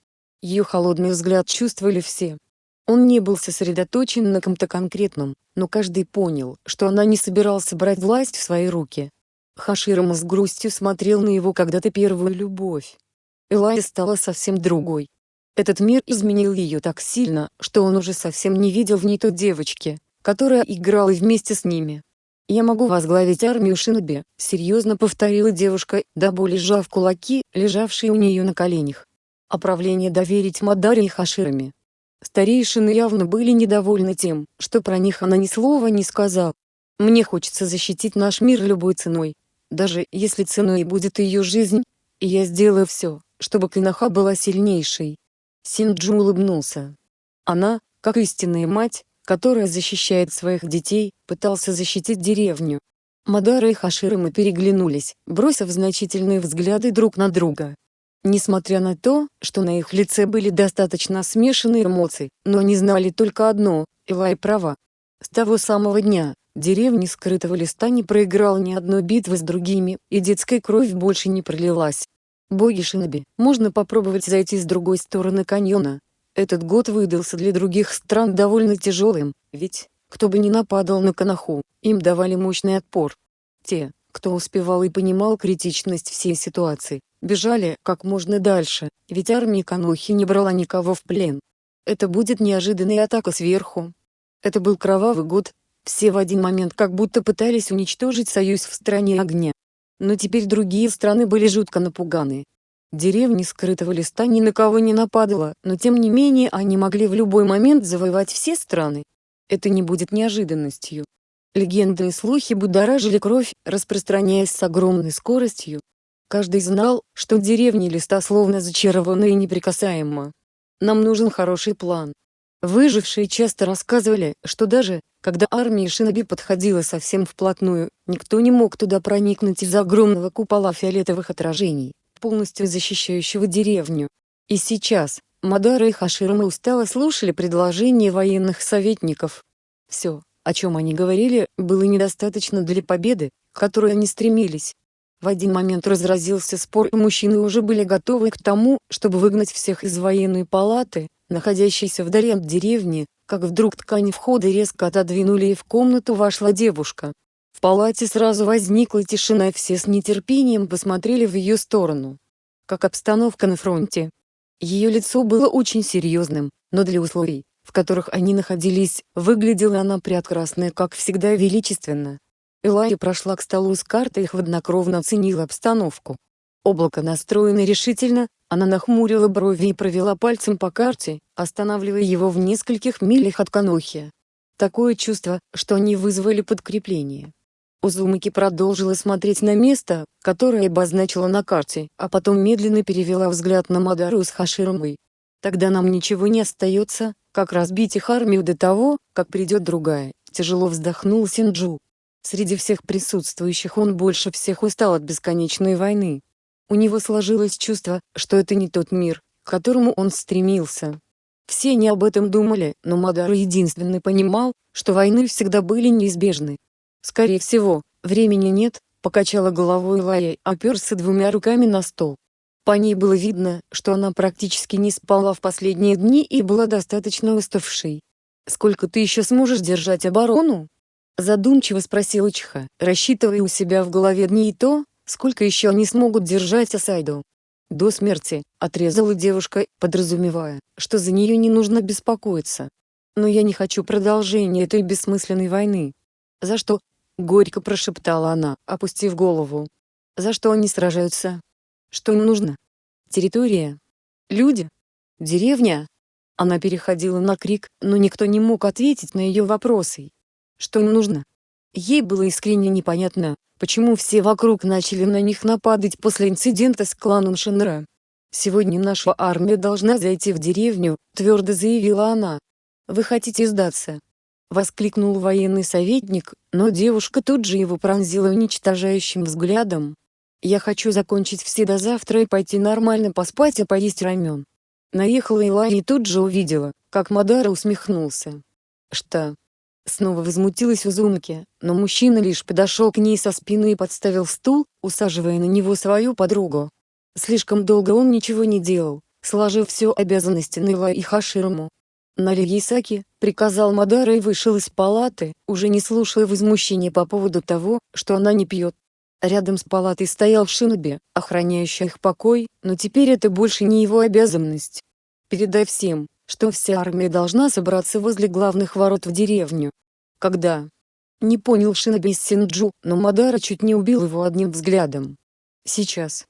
[SPEAKER 1] Ее холодный взгляд чувствовали все. Он не был сосредоточен на ком-то конкретном, но каждый понял, что она не собирался брать власть в свои руки. Хаширама с грустью смотрел на его когда-то первую любовь. Элая стала совсем другой. Этот мир изменил ее так сильно, что он уже совсем не видел в ней той девочки, которая играла вместе с ними. «Я могу возглавить армию Шиноби», — серьезно повторила девушка, до боли сжав кулаки, лежавшие у нее на коленях. А правление доверить Мадаре и Хаширами. Старейшины явно были недовольны тем, что про них она ни слова не сказала. «Мне хочется защитить наш мир любой ценой. Даже если ценой будет ее жизнь, и я сделаю все, чтобы Кинаха была сильнейшей. Синджу улыбнулся. Она, как истинная мать, которая защищает своих детей, пытался защитить деревню. Мадара и Хаширама переглянулись, бросив значительные взгляды друг на друга. Несмотря на то, что на их лице были достаточно смешанные эмоции, но они знали только одно – Илай права. С того самого дня, деревня скрытого листа не проиграла ни одной битвы с другими, и детская кровь больше не пролилась. Боги Шиноби, можно попробовать зайти с другой стороны каньона. Этот год выдался для других стран довольно тяжелым, ведь, кто бы ни нападал на Канаху, им давали мощный отпор. Те, кто успевал и понимал критичность всей ситуации, бежали как можно дальше, ведь армия Канохи не брала никого в плен. Это будет неожиданная атака сверху. Это был кровавый год, все в один момент как будто пытались уничтожить союз в стране огня. Но теперь другие страны были жутко напуганы. Деревни скрытого листа ни на кого не нападала, но тем не менее они могли в любой момент завоевать все страны. Это не будет неожиданностью. Легенды и слухи будоражили кровь, распространяясь с огромной скоростью. Каждый знал, что деревни листа словно зачарованы и неприкасаема. Нам нужен хороший план. Выжившие часто рассказывали, что даже, когда армия Шиноби подходила совсем вплотную, никто не мог туда проникнуть из-за огромного купола фиолетовых отражений, полностью защищающего деревню. И сейчас, Мадара и Хаширама устало слушали предложения военных советников. Все, о чем они говорили, было недостаточно для победы, к которой они стремились. В один момент разразился спор и мужчины уже были готовы к тому, чтобы выгнать всех из военной палаты, находящейся вдали от деревни, как вдруг ткань входа резко отодвинули и в комнату вошла девушка. В палате сразу возникла тишина и все с нетерпением посмотрели в ее сторону. Как обстановка на фронте. Ее лицо было очень серьезным, но для условий, в которых они находились, выглядела она прекрасно как всегда величественно. Элайя прошла к столу с картой и хладнокровно оценила обстановку. Облако настроено решительно, она нахмурила брови и провела пальцем по карте, останавливая его в нескольких милях от Канохи. Такое чувство, что они вызвали подкрепление. Узумаки продолжила смотреть на место, которое обозначила на карте, а потом медленно перевела взгляд на Мадару с Хаширамой. Тогда нам ничего не остается, как разбить их армию до того, как придет другая, тяжело вздохнул Синджу. Среди всех присутствующих он больше всех устал от бесконечной войны. У него сложилось чувство, что это не тот мир, к которому он стремился. Все не об этом думали, но Мадар единственный понимал, что войны всегда были неизбежны. «Скорее всего, времени нет», — покачала головой Лая, оперся двумя руками на стол. По ней было видно, что она практически не спала в последние дни и была достаточно уставшей. «Сколько ты еще сможешь держать оборону?» Задумчиво спросил Чиха, рассчитывая у себя в голове дни и то, сколько еще они смогут держать Асайду. До смерти, отрезала девушка, подразумевая, что за нее не нужно беспокоиться. Но я не хочу продолжения этой бессмысленной войны. За что? Горько прошептала она, опустив голову. За что они сражаются? Что им нужно? Территория? Люди? Деревня? Она переходила на крик, но никто не мог ответить на ее вопросы. Что им нужно? Ей было искренне непонятно, почему все вокруг начали на них нападать после инцидента с кланом Шинра. «Сегодня наша армия должна зайти в деревню», — твердо заявила она. «Вы хотите сдаться?» — воскликнул военный советник, но девушка тут же его пронзила уничтожающим взглядом. «Я хочу закончить все до завтра и пойти нормально поспать и поесть рамен». Наехала Илай и тут же увидела, как Мадара усмехнулся. «Что?» Снова возмутилась Узумки, но мужчина лишь подошел к ней со спины и подставил стул, усаживая на него свою подругу. Слишком долго он ничего не делал, сложив все обязанности на Илай и Хаширому. «Налей ей саки», — приказал Мадара и вышел из палаты, уже не слушая возмущения по поводу того, что она не пьет. Рядом с палатой стоял Шиноби, охраняющий их покой, но теперь это больше не его обязанность. «Передай всем, что вся армия должна собраться возле главных ворот в деревню». «Когда?» Не понял Шиноби из Синджу, но Мадара чуть не убил его одним взглядом. «Сейчас».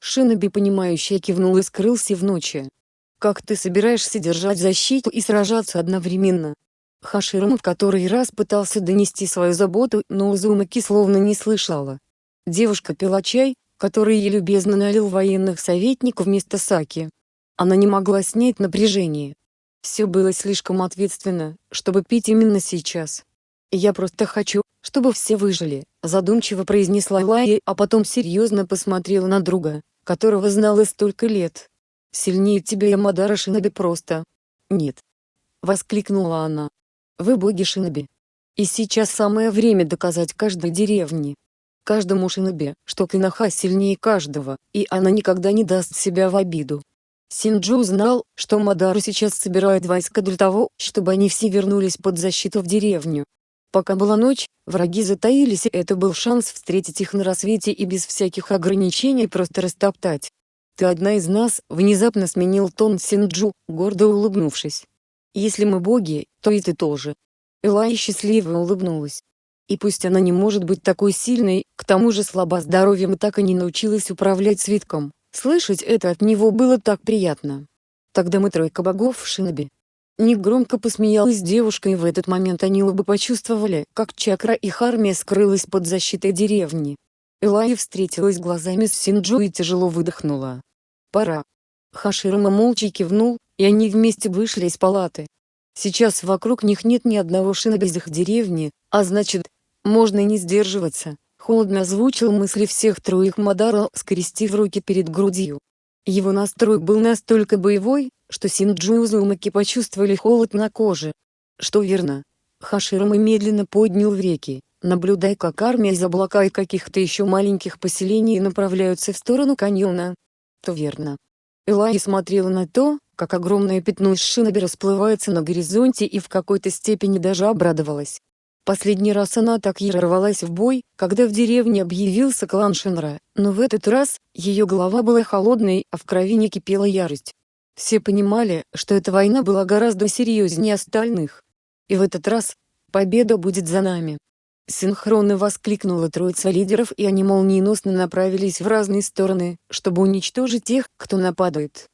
[SPEAKER 1] Шиноби понимающе кивнул и скрылся в ночи. Как ты собираешься держать защиту и сражаться одновременно? Хаширам в который раз пытался донести свою заботу, но Узумаки словно не слышала. Девушка пила чай, который ей любезно налил военных советников вместо саки. Она не могла снять напряжение. Все было слишком ответственно, чтобы пить именно сейчас. «Я просто хочу, чтобы все выжили», задумчиво произнесла Лайя, а потом серьезно посмотрела на друга, которого знала столько лет. Сильнее тебя Ямадара Шиноби просто. Нет. Воскликнула она. Вы боги Шиноби. И сейчас самое время доказать каждой деревне, каждому шиноби, что Кинаха сильнее каждого, и она никогда не даст себя в обиду. Синджу знал, что Мадару сейчас собирает войска для того, чтобы они все вернулись под защиту в деревню. Пока была ночь, враги затаились и это был шанс встретить их на рассвете и без всяких ограничений просто растоптать. «Ты одна из нас», — внезапно сменил тон Синджу, гордо улыбнувшись. «Если мы боги, то и ты тоже». Элай счастливо улыбнулась. И пусть она не может быть такой сильной, к тому же слаба здоровьем и так и не научилась управлять свитком, слышать это от него было так приятно. Тогда мы тройка богов в Шиноби. Негромко посмеялась девушка и в этот момент они оба почувствовали, как чакра их армия скрылась под защитой деревни. Элай встретилась глазами с Синджу и тяжело выдохнула. Пора. Хаширама молча кивнул, и они вместе вышли из палаты. Сейчас вокруг них нет ни одного шина без их деревни, а значит, можно не сдерживаться. Холодно озвучил мысли всех троих Мадара, скрестив руки перед грудью. Его настрой был настолько боевой, что Синджу и Узумаки почувствовали холод на коже. Что верно. Хаширама медленно поднял в реки, наблюдая как армия из облака и каких-то еще маленьких поселений направляются в сторону каньона то верно. Элай смотрела на то, как огромное пятно из шиноби расплывается на горизонте и в какой-то степени даже обрадовалась. Последний раз она так яро рвалась в бой, когда в деревне объявился клан Шинра, но в этот раз, ее голова была холодной, а в крови не кипела ярость. Все понимали, что эта война была гораздо серьезнее остальных. И в этот раз, победа будет за нами. Синхронно воскликнула троица лидеров и они молниеносно направились в разные стороны, чтобы уничтожить тех, кто нападает.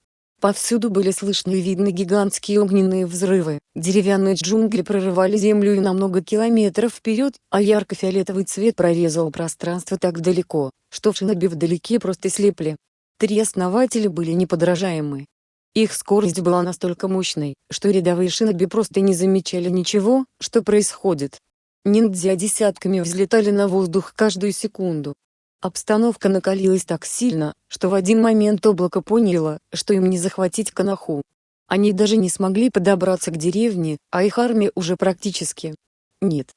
[SPEAKER 1] Повсюду были слышны и видны гигантские огненные взрывы, деревянные джунгли прорывали землю и на много километров вперед, а ярко-фиолетовый цвет прорезал пространство так далеко, что шиноби вдалеке просто слепли. Три основателя были неподражаемы. Их скорость была настолько мощной, что рядовые шиноби просто не замечали ничего, что происходит. Ниндзя десятками взлетали на воздух каждую секунду. Обстановка накалилась так сильно, что в один момент облако поняло, что им не захватить Канаху. Они даже не смогли подобраться к деревне, а их армия уже практически. Нет.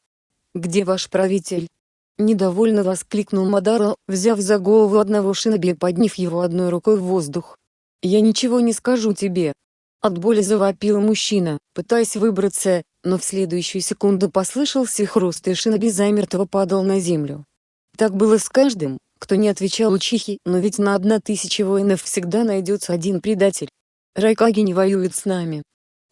[SPEAKER 1] Где ваш правитель? Недовольно воскликнул Мадара, взяв за голову одного шиноби и подняв его одной рукой в воздух. «Я ничего не скажу тебе». От боли завопил мужчина, пытаясь выбраться, но в следующую секунду послышался хруст и шиноби замертво падал на землю. Так было с каждым, кто не отвечал учихи, но ведь на одна тысяча воинов всегда найдется один предатель. Райкаги не воюет с нами.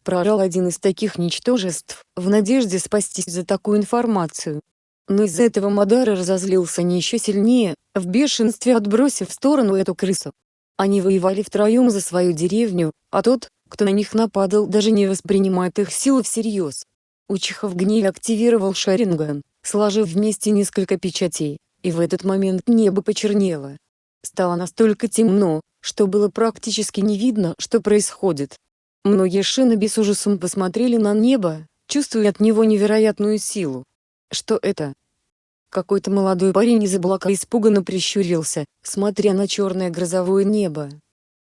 [SPEAKER 1] Прорал один из таких ничтожеств, в надежде спастись за такую информацию. Но из-за этого Мадара разозлился не еще сильнее, в бешенстве отбросив в сторону эту крысу. Они воевали втроем за свою деревню, а тот, кто на них нападал даже не воспринимает их силу всерьез. Учиха в гневе активировал Шаринган, сложив вместе несколько печатей, и в этот момент небо почернело. Стало настолько темно, что было практически не видно, что происходит. Многие шиноби с ужасом посмотрели на небо, чувствуя от него невероятную силу. Что это? Какой-то молодой парень из облака испуганно прищурился, смотря на черное грозовое небо.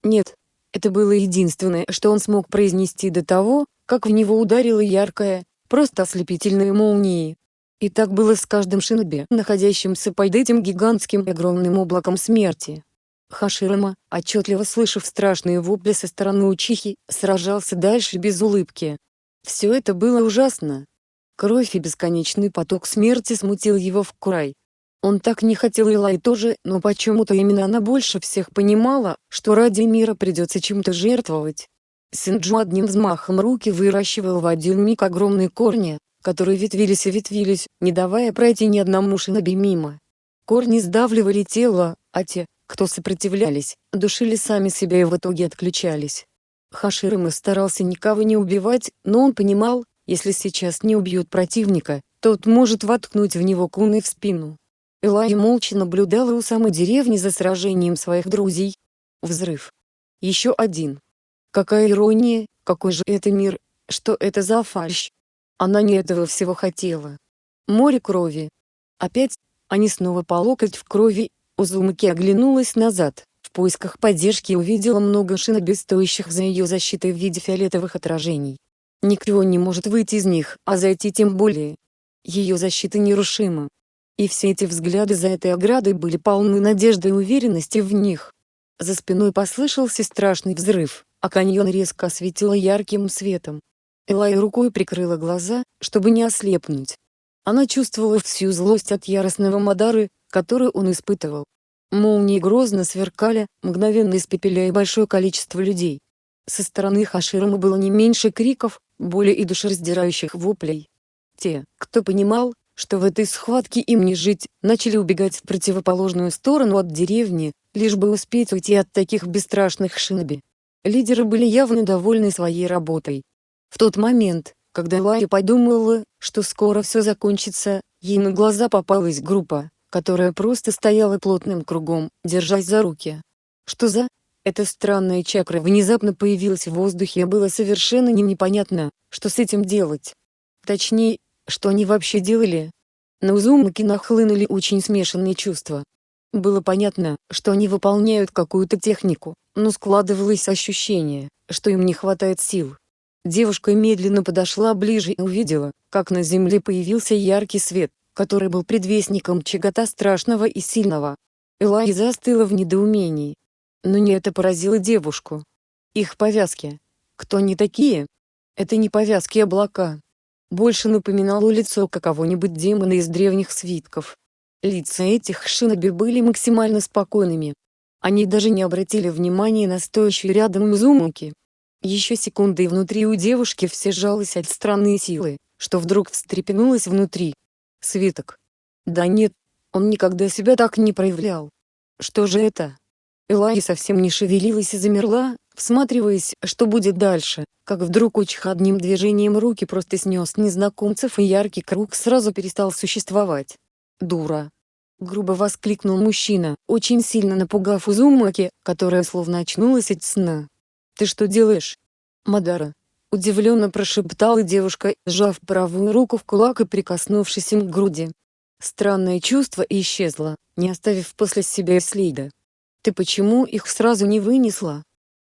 [SPEAKER 1] Нет, это было единственное, что он смог произнести до того, как в него ударила яркая, просто ослепительная молния. И так было с каждым шиноби, находящимся под этим гигантским огромным облаком смерти. Хаширама, отчетливо слышав страшные вопли со стороны Учихи, сражался дальше без улыбки. Все это было ужасно. Кровь и бесконечный поток смерти смутил его в край. Он так не хотел Илай тоже, но почему-то именно она больше всех понимала, что ради мира придется чем-то жертвовать. Синджу одним взмахом руки выращивал в один миг огромные корни, которые ветвились и ветвились, не давая пройти ни одному шиноби мимо. Корни сдавливали тело, а те, кто сопротивлялись, душили сами себя и в итоге отключались. Хаширама старался никого не убивать, но он понимал, если сейчас не убьют противника, тот может воткнуть в него куны в спину. Элай молча наблюдала у самой деревни за сражением своих друзей. Взрыв. Еще один. Какая ирония, какой же это мир, что это за фальшь. Она не этого всего хотела. Море крови. Опять, они снова по локоть в крови, Узумаки оглянулась назад, в поисках поддержки увидела много шиноби, стоящих за ее защитой в виде фиолетовых отражений. Никто не может выйти из них, а зайти тем более. Ее защита нерушима. И все эти взгляды за этой оградой были полны надежды и уверенности в них. За спиной послышался страшный взрыв, а каньон резко осветило ярким светом. Элай рукой прикрыла глаза, чтобы не ослепнуть. Она чувствовала всю злость от яростного Мадары, которую он испытывал. Молнии грозно сверкали, мгновенно испепеляя большое количество людей. Со стороны Хаширама было не меньше криков, боли и душераздирающих воплей. Те, кто понимал, что в этой схватке им не жить, начали убегать в противоположную сторону от деревни, лишь бы успеть уйти от таких бесстрашных шиноби. Лидеры были явно довольны своей работой, в тот момент, когда Ларри подумала, что скоро все закончится, ей на глаза попалась группа, которая просто стояла плотным кругом, держась за руки. Что за? Эта странная чакра внезапно появилась в воздухе и было совершенно не непонятно, что с этим делать. Точнее, что они вообще делали. На Узумаки нахлынули очень смешанные чувства. Было понятно, что они выполняют какую-то технику, но складывалось ощущение, что им не хватает сил. Девушка медленно подошла ближе и увидела, как на земле появился яркий свет, который был предвестником чего-то страшного и сильного. Элай застыла в недоумении. Но не это поразило девушку. Их повязки. Кто они такие? Это не повязки облака. Больше напоминало лицо какого-нибудь демона из древних свитков. Лица этих шиноби были максимально спокойными. Они даже не обратили внимания на стоящую рядом Мизумуки. Еще секунды и внутри у девушки все сжалось от странной силы, что вдруг встрепенулось внутри. Свиток. Да нет, он никогда себя так не проявлял. Что же это? Элай совсем не шевелилась и замерла, всматриваясь, что будет дальше, как вдруг Учих одним движением руки просто снес незнакомцев и яркий круг сразу перестал существовать. «Дура!» — грубо воскликнул мужчина, очень сильно напугав Узумаки, которая словно очнулась от сна. «Ты что делаешь?» «Мадара», — удивленно прошептала девушка, сжав правую руку в кулак и прикоснувшись им к груди. Странное чувство исчезло, не оставив после себя следа. «Ты почему их сразу не вынесла?»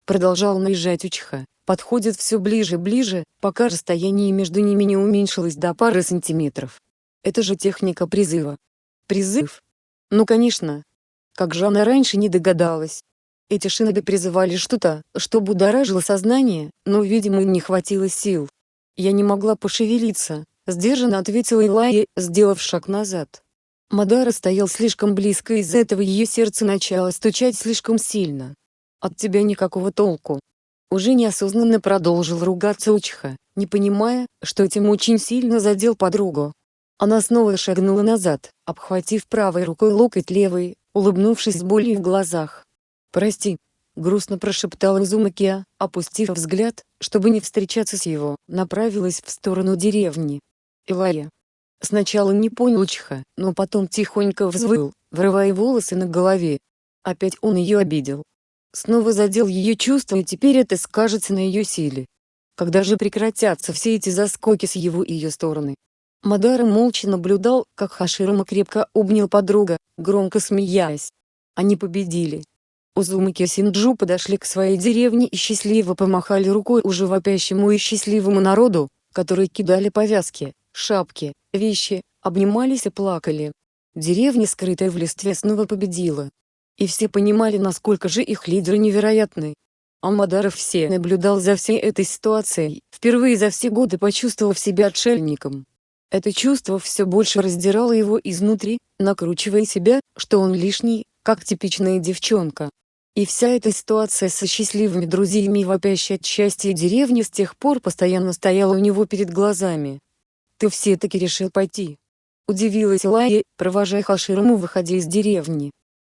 [SPEAKER 1] Продолжал наезжать Учиха, подходит все ближе и ближе, пока расстояние между ними не уменьшилось до пары сантиметров. Это же техника призыва. Призыв? Ну конечно. Как же она раньше не догадалась. Эти шиноби призывали что-то, что будоражило сознание, но, видимо, не хватило сил. Я не могла пошевелиться, сдержанно ответила Илая, сделав шаг назад. Мадара стоял слишком близко, из-за этого ее сердце начало стучать слишком сильно. От тебя никакого толку. Уже неосознанно продолжил ругаться Учиха, не понимая, что этим очень сильно задел подругу. Она снова шагнула назад, обхватив правой рукой локоть левой, улыбнувшись с болью в глазах. «Прости», — грустно прошептала Изумакия, опустив взгляд, чтобы не встречаться с его, направилась в сторону деревни. Илая. Сначала не понял Чиха, но потом тихонько взвыл, врывая волосы на голове. Опять он ее обидел. Снова задел ее чувства и теперь это скажется на ее силе. Когда же прекратятся все эти заскоки с его и ее стороны? Мадара молча наблюдал, как Хаширама крепко обнял подруга, громко смеясь. Они победили. Узумаки и Синджу подошли к своей деревне и счастливо помахали рукой уже вопящему и счастливому народу, которые кидали повязки, шапки, вещи, обнимались и плакали. Деревня, скрытая в листве, снова победила. И все понимали, насколько же их лидеры невероятны. Алмадаров все наблюдал за всей этой ситуацией, впервые за все годы почувствовав себя отшельником. Это чувство все больше раздирало его изнутри, накручивая себя, что он лишний, как типичная девчонка. И вся эта ситуация со счастливыми друзьями и вопящей от счастья деревни с тех пор постоянно стояла у него перед глазами. «Ты все-таки решил пойти?» Удивилась Лая, провожая Хаширому выходя из деревни.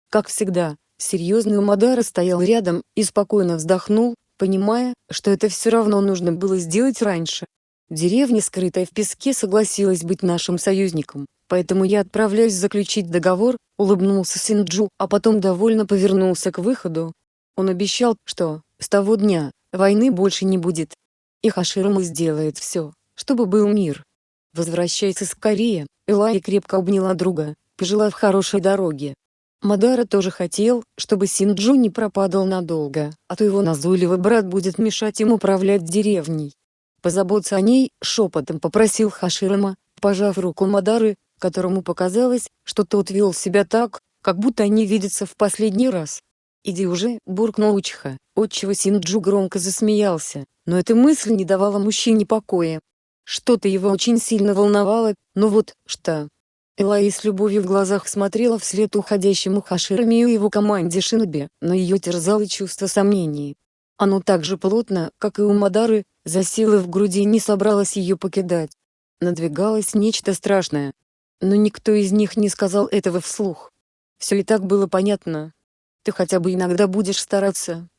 [SPEAKER 1] Как всегда, серьезный Умадара стоял рядом и спокойно вздохнул, понимая, что это все равно нужно было сделать раньше. Деревня, скрытая в песке, согласилась быть нашим союзником, поэтому я отправляюсь заключить договор, улыбнулся Синджу, а потом довольно повернулся к выходу. Он обещал, что, с того дня, войны больше не будет. И Хаширама сделает все, чтобы был мир. Возвращайся скорее, Элай крепко обняла друга, пожелав хорошей дороги. Мадара тоже хотел, чтобы Синджу не пропадал надолго, а то его назойливый брат будет мешать ему управлять деревней. Позаботься о ней, шепотом попросил Хаширама, пожав руку Мадары, которому показалось, что тот вел себя так, как будто они видятся в последний раз. «Иди уже», — буркнул Учиха, отчего Синджу громко засмеялся, но эта мысль не давала мужчине покоя. Что-то его очень сильно волновало, но вот, что, Элай с любовью в глазах смотрела вслед уходящему Хаширами и его команде Шиноби, но ее терзало чувство сомнений. Оно так же плотно, как и у Мадары, засело в груди и не собралось ее покидать. Надвигалось нечто страшное. Но никто из них не сказал этого вслух. Все и так было понятно. Ты хотя бы иногда будешь стараться.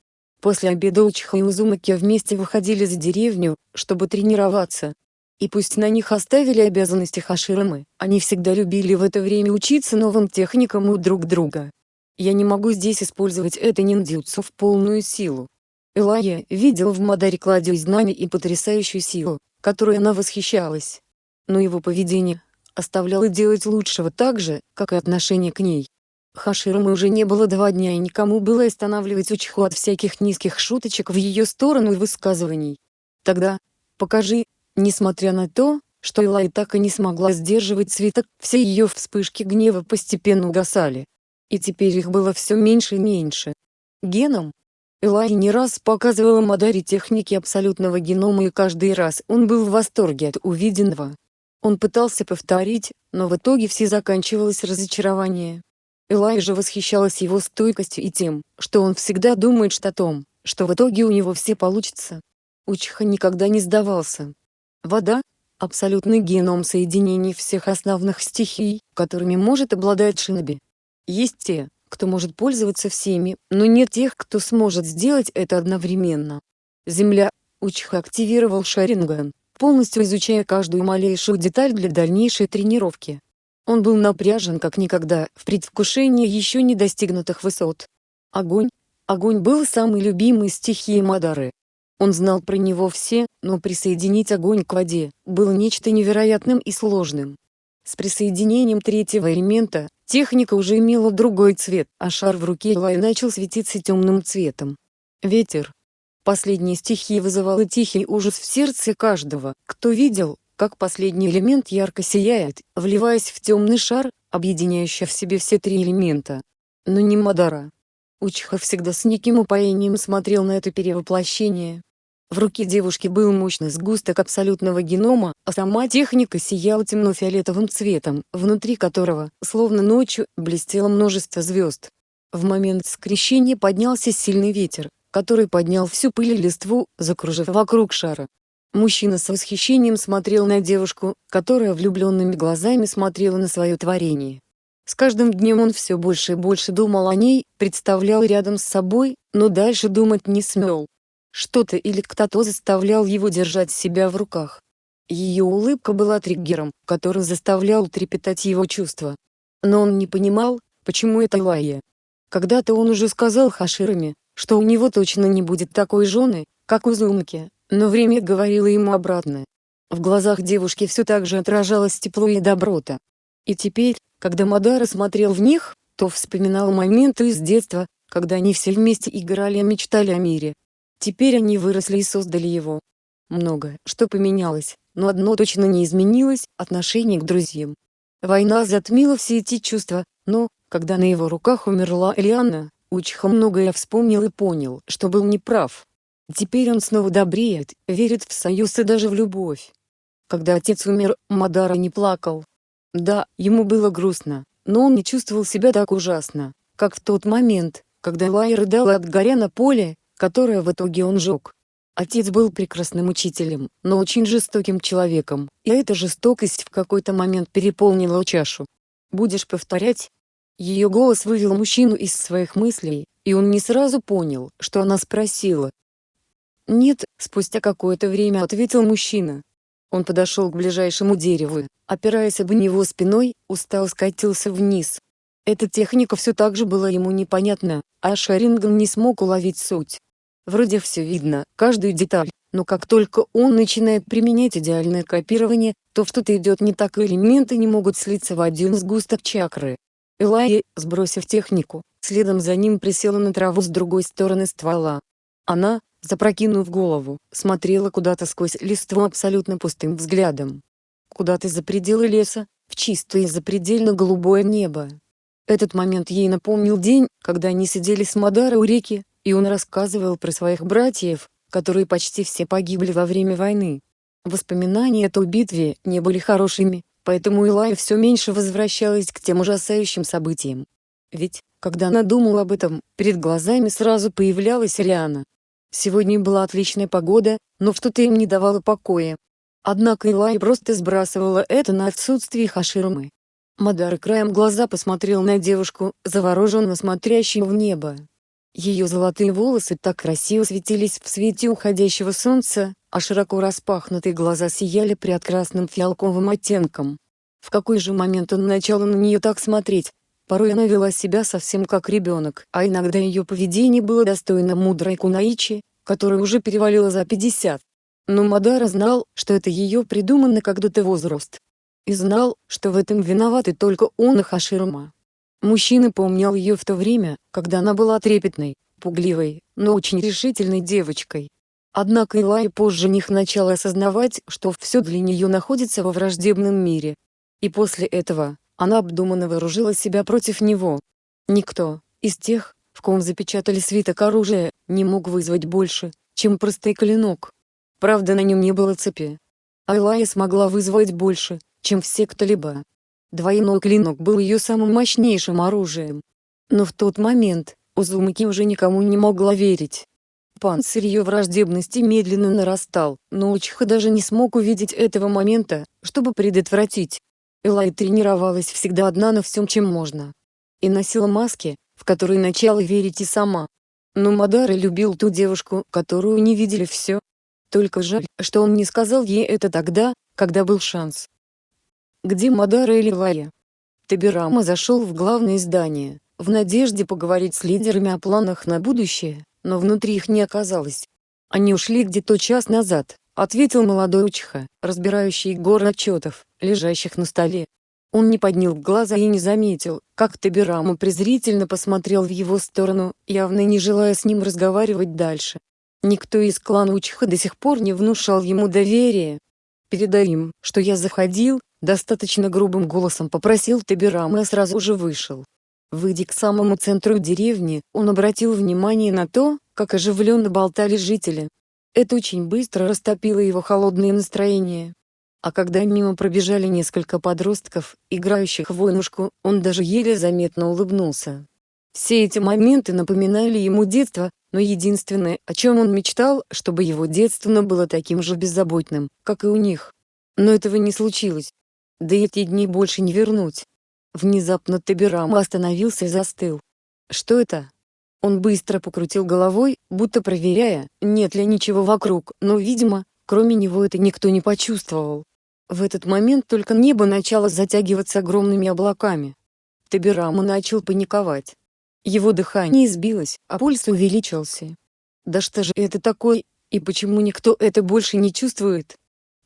[SPEAKER 1] После обеда Учиха и Узумаки вместе выходили за деревню, чтобы тренироваться. И пусть на них оставили обязанности Хаширамы, они всегда любили в это время учиться новым техникам у друг друга. Я не могу здесь использовать это ниндзюцу в полную силу. Элая видел в Мадаре кладезь знаний и потрясающую силу, которой она восхищалась. Но его поведение оставляло делать лучшего так же, как и отношение к ней. Хаширамы уже не было два дня и никому было останавливать Учиху от всяких низких шуточек в ее сторону и высказываний. Тогда, покажи, Несмотря на то, что Элай так и не смогла сдерживать цветок, все ее вспышки гнева постепенно угасали. И теперь их было все меньше и меньше. Геном? Элай не раз показывала Мадаре техники абсолютного генома и каждый раз он был в восторге от увиденного. Он пытался повторить, но в итоге все заканчивалось разочарование. Элай же восхищалась его стойкостью и тем, что он всегда думает что о том, что в итоге у него все получится. Учиха никогда не сдавался. Вода – абсолютный геном соединений всех основных стихий, которыми может обладать шиноби. Есть те, кто может пользоваться всеми, но нет тех, кто сможет сделать это одновременно. Земля. Учиха активировал Шаринган, полностью изучая каждую малейшую деталь для дальнейшей тренировки. Он был напряжен как никогда, в предвкушении еще не достигнутых высот. Огонь. Огонь был самой любимой стихией Мадары. Он знал про него все, но присоединить огонь к воде было нечто невероятным и сложным. С присоединением третьего элемента, техника уже имела другой цвет, а шар в руке Элай начал светиться темным цветом. Ветер. Последняя стихия вызывала тихий ужас в сердце каждого, кто видел, как последний элемент ярко сияет, вливаясь в темный шар, объединяющий в себе все три элемента. Но не Мадара. Учиха всегда с неким упоением смотрел на это перевоплощение. В руке девушки был мощный сгусток абсолютного генома, а сама техника сияла темно-фиолетовым цветом, внутри которого, словно ночью, блестело множество звезд. В момент скрещения поднялся сильный ветер, который поднял всю пыль и листву, закружив вокруг шара. Мужчина с восхищением смотрел на девушку, которая влюбленными глазами смотрела на свое творение. С каждым днем он все больше и больше думал о ней, представлял рядом с собой, но дальше думать не смел. Что-то или кто-то заставлял его держать себя в руках. Ее улыбка была триггером, который заставлял трепетать его чувства. Но он не понимал, почему это Лая. Когда-то он уже сказал Хаширами, что у него точно не будет такой жены, как у Зумки, но время говорило ему обратное. В глазах девушки все так же отражалось тепло и доброта. И теперь, когда Мадара смотрел в них, то вспоминал моменты из детства, когда они все вместе играли и мечтали о мире. Теперь они выросли и создали его. Многое, что поменялось, но одно точно не изменилось – отношение к друзьям. Война затмила все эти чувства, но, когда на его руках умерла Элианна, Учиха многое вспомнил и понял, что был неправ. Теперь он снова добреет, верит в союз и даже в любовь. Когда отец умер, Мадара не плакал. Да, ему было грустно, но он не чувствовал себя так ужасно, как в тот момент, когда Лай рыдал от горя на поле, которое в итоге он жег. Отец был прекрасным учителем, но очень жестоким человеком, и эта жестокость в какой-то момент переполнила чашу. «Будешь повторять?» Ее голос вывел мужчину из своих мыслей, и он не сразу понял, что она спросила. «Нет», — спустя какое-то время ответил мужчина. Он подошел к ближайшему дереву, опираясь об него спиной, устал скатился вниз. Эта техника все так же была ему непонятна, а Шаринган не смог уловить суть. Вроде все видно, каждую деталь, но как только он начинает применять идеальное копирование, то что-то идет не так и элементы не могут слиться в один сгусток чакры. Элайя, сбросив технику, следом за ним присела на траву с другой стороны ствола. Она, запрокинув голову, смотрела куда-то сквозь листву абсолютно пустым взглядом. Куда-то за пределы леса, в чистое запредельно голубое небо. Этот момент ей напомнил день, когда они сидели с Мадара у реки, и он рассказывал про своих братьев, которые почти все погибли во время войны. Воспоминания о той битве не были хорошими, поэтому Илая все меньше возвращалась к тем ужасающим событиям. Ведь, когда она думала об этом, перед глазами сразу появлялась Риана. Сегодня была отличная погода, но что-то им не давало покоя. Однако Илай просто сбрасывала это на отсутствие Хаширмы. Мадар краем глаза посмотрел на девушку, завороженно смотрящую в небо. Ее золотые волосы так красиво светились в свете уходящего солнца, а широко распахнутые глаза сияли прекрасным фиалковым оттенком. В какой же момент он начал на нее так смотреть? Порой она вела себя совсем как ребенок, а иногда ее поведение было достойно мудрой Кунаичи, которая уже перевалила за 50. Но Мадара знал, что это ее придуманный когда-то возраст. И знал, что в этом виноваты только он и Хаширма. Мужчина помнил ее в то время, когда она была трепетной, пугливой, но очень решительной девочкой. Однако Илай позже них начала осознавать, что все для нее находится во враждебном мире. И после этого, она обдуманно вооружила себя против него. Никто, из тех, в ком запечатали свиток оружия, не мог вызвать больше, чем простой клинок. Правда на нем не было цепи. Айлая смогла вызвать больше, чем все кто-либо. Двойной клинок был ее самым мощнейшим оружием. Но в тот момент, Узумаки уже никому не могла верить. Панцирь ее враждебности медленно нарастал, но Учиха даже не смог увидеть этого момента, чтобы предотвратить. Элай тренировалась всегда одна на всем чем можно. И носила маски, в которые начала верить и сама. Но Мадара любил ту девушку, которую не видели все. Только жаль, что он не сказал ей это тогда, когда был шанс где Мадара или Лая. Табирама зашел в главное здание, в надежде поговорить с лидерами о планах на будущее, но внутри их не оказалось. Они ушли где-то час назад, ответил молодой учиха, разбирающий горы отчетов, лежащих на столе. Он не поднял глаза и не заметил, как Табирама презрительно посмотрел в его сторону, явно не желая с ним разговаривать дальше. Никто из клана Учиха до сих пор не внушал ему доверия. Передай им, что я заходил, Достаточно грубым голосом попросил Табирам и сразу же вышел. Выйдя к самому центру деревни, он обратил внимание на то, как оживленно болтали жители. Это очень быстро растопило его холодное настроение. А когда мимо пробежали несколько подростков, играющих в войнушку, он даже еле заметно улыбнулся. Все эти моменты напоминали ему детство, но единственное, о чем он мечтал, чтобы его детство было таким же беззаботным, как и у них. Но этого не случилось. Да и эти дни больше не вернуть. Внезапно Табирам остановился и застыл. Что это? Он быстро покрутил головой, будто проверяя, нет ли ничего вокруг, но, видимо, кроме него это никто не почувствовал. В этот момент только небо начало затягиваться огромными облаками. Табирама начал паниковать. Его дыхание сбилось, а пульс увеличился. Да что же это такое, и почему никто это больше не чувствует?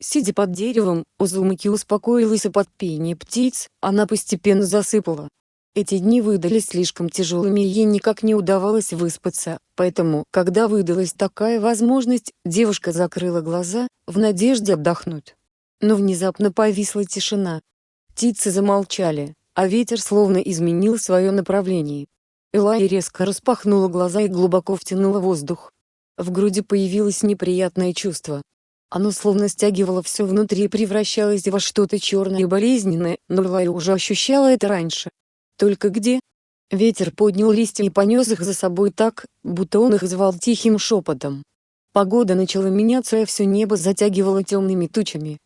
[SPEAKER 1] Сидя под деревом, Узумаки успокоилась и под пение птиц, она постепенно засыпала. Эти дни выдались слишком тяжелыми и ей никак не удавалось выспаться, поэтому, когда выдалась такая возможность, девушка закрыла глаза, в надежде отдохнуть. Но внезапно повисла тишина. Птицы замолчали, а ветер словно изменил свое направление. Элай резко распахнула глаза и глубоко втянула воздух. В груди появилось неприятное чувство. Оно словно стягивало все внутри и превращалось во что-то черное и болезненное, но Элай уже ощущала это раньше. Только где? Ветер поднял листья и понес их за собой так, будто он их звал тихим шепотом. Погода начала меняться и все небо затягивало темными тучами.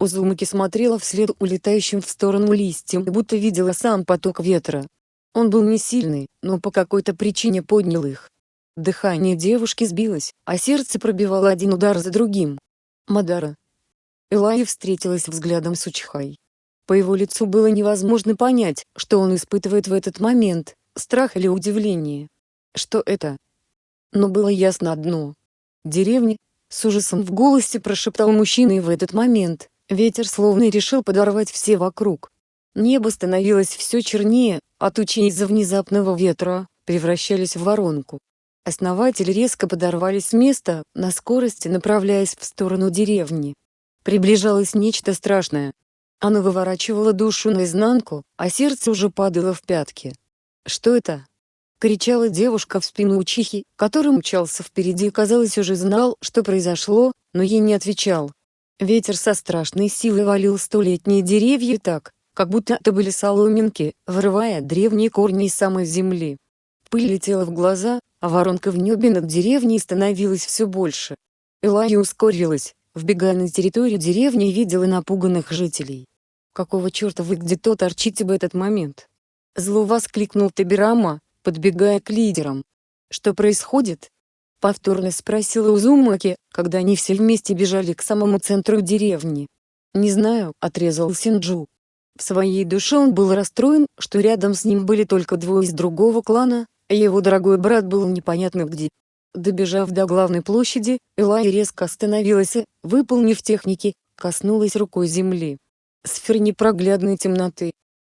[SPEAKER 1] Узумаки смотрела вслед улетающим в сторону листьям, будто видела сам поток ветра. Он был не сильный, но по какой-то причине поднял их. Дыхание девушки сбилось, а сердце пробивало один удар за другим. Мадара. Элайя встретилась взглядом с Учхай. По его лицу было невозможно понять, что он испытывает в этот момент, страх или удивление. Что это? Но было ясно одно. Деревня, с ужасом в голосе прошептал мужчина и в этот момент, ветер словно решил подорвать все вокруг. Небо становилось все чернее, а тучи из-за внезапного ветра, превращались в воронку. Основатели резко подорвались с места, на скорости направляясь в сторону деревни. Приближалось нечто страшное, оно выворачивало душу наизнанку, а сердце уже падало в пятки. «Что это?» — кричала девушка в спину учихи, который мчался впереди и казалось уже знал, что произошло, но ей не отвечал. Ветер со страшной силой валил столетние деревья так, как будто это были соломинки, вырывая древние корни из самой земли. Пыль летела в глаза, а воронка в небе над деревней становилась все больше. Элайя ускорилась, вбегая на территорию деревни и видела напуганных жителей. «Какого черта вы где-то торчите в этот момент?» Зло воскликнул Табирама, подбегая к лидерам. «Что происходит?» Повторно спросила Узумаки, когда они все вместе бежали к самому центру деревни. «Не знаю», — отрезал Синджу. В своей душе он был расстроен, что рядом с ним были только двое из другого клана, его дорогой брат был непонятно где. Добежав до главной площади, Элай резко остановилась и, выполнив техники, коснулась рукой земли сфер непроглядной темноты.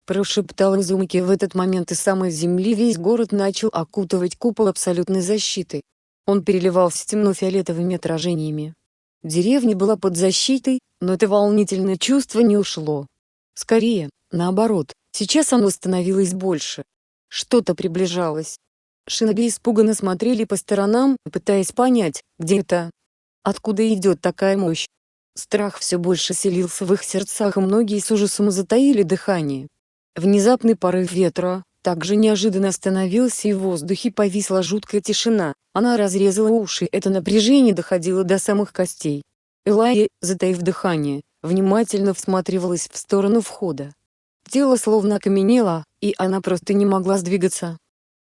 [SPEAKER 1] Прошептал Изумки в этот момент из самой земли весь город начал окутывать купол абсолютной защиты. Он переливался темно-фиолетовыми отражениями. Деревня была под защитой, но это волнительное чувство не ушло. Скорее, наоборот, сейчас оно становилось больше. Что-то приближалось. Шиноби испуганно смотрели по сторонам, пытаясь понять, где это. Откуда идет такая мощь? Страх все больше селился в их сердцах и многие с ужасом затаили дыхание. Внезапный порыв ветра, также неожиданно остановился и в воздухе повисла жуткая тишина, она разрезала уши, это напряжение доходило до самых костей. Элайя, затаив дыхание, внимательно всматривалась в сторону входа. Тело словно окаменело, и она просто не могла сдвигаться.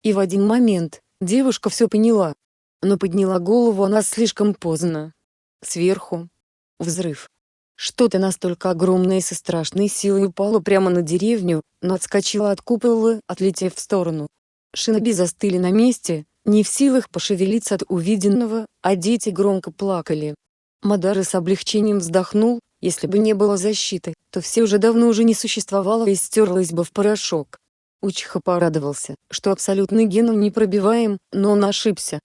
[SPEAKER 1] И в один момент, девушка все поняла. Но подняла голову она слишком поздно. Сверху, Взрыв. Что-то настолько огромное и со страшной силой упало прямо на деревню, но отскочило от купола, отлетев в сторону. Шиноби застыли на месте, не в силах пошевелиться от увиденного, а дети громко плакали. Мадара с облегчением вздохнул, если бы не было защиты, то все уже давно уже не существовало и стерлось бы в порошок. Учиха порадовался, что абсолютный ген не пробиваем, но он ошибся.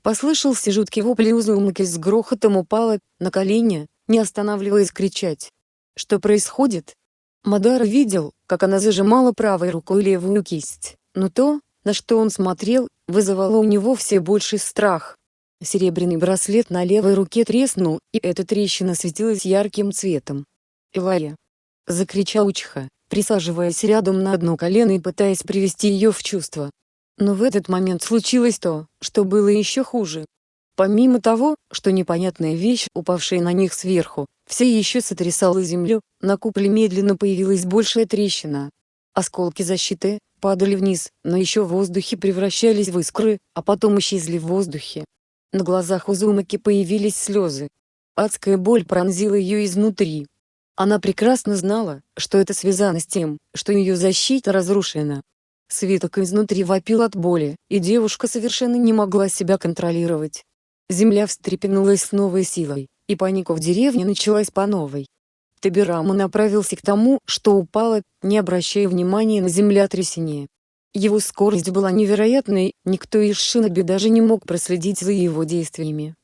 [SPEAKER 1] Послышался жуткий вопль и Узумаки с грохотом упала, на колени, не останавливаясь кричать. Что происходит? Мадара видел, как она зажимала правой рукой левую кисть, но то, на что он смотрел, вызывало у него все больший страх. Серебряный браслет на левой руке треснул, и эта трещина светилась ярким цветом. «Илая!» — закричал Учха, присаживаясь рядом на одно колено и пытаясь привести ее в чувство. Но в этот момент случилось то, что было еще хуже. Помимо того, что непонятная вещь, упавшая на них сверху, все еще сотрясала землю, на куполе медленно появилась большая трещина. Осколки защиты падали вниз, но еще в воздухе превращались в искры, а потом исчезли в воздухе. На глазах у Зумаки появились слезы. Адская боль пронзила ее изнутри. Она прекрасно знала, что это связано с тем, что ее защита разрушена. Свиток изнутри вопил от боли, и девушка совершенно не могла себя контролировать. Земля встрепенулась с новой силой, и паника в деревне началась по новой. Табирама направился к тому, что упало, не обращая внимания на землетрясение. Его скорость была невероятной, никто из шиноби даже не мог проследить за его действиями.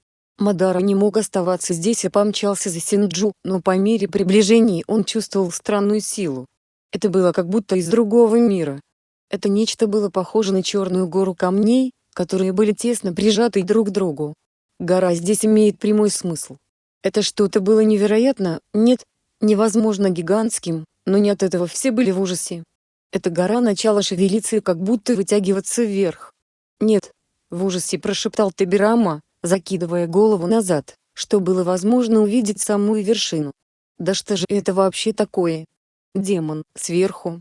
[SPEAKER 1] Мадара не мог оставаться здесь и помчался за Синджу, но по мере приближения он чувствовал странную силу. Это было как будто из другого мира. Это нечто было похоже на черную гору камней, которые были тесно прижаты друг к другу. Гора здесь имеет прямой смысл. Это что-то было невероятно, нет, невозможно гигантским, но не от этого все были в ужасе. Эта гора начала шевелиться и как будто вытягиваться вверх. «Нет!» — в ужасе прошептал Табирама, закидывая голову назад, что было возможно увидеть самую вершину. «Да что же это вообще такое?» Демон, сверху.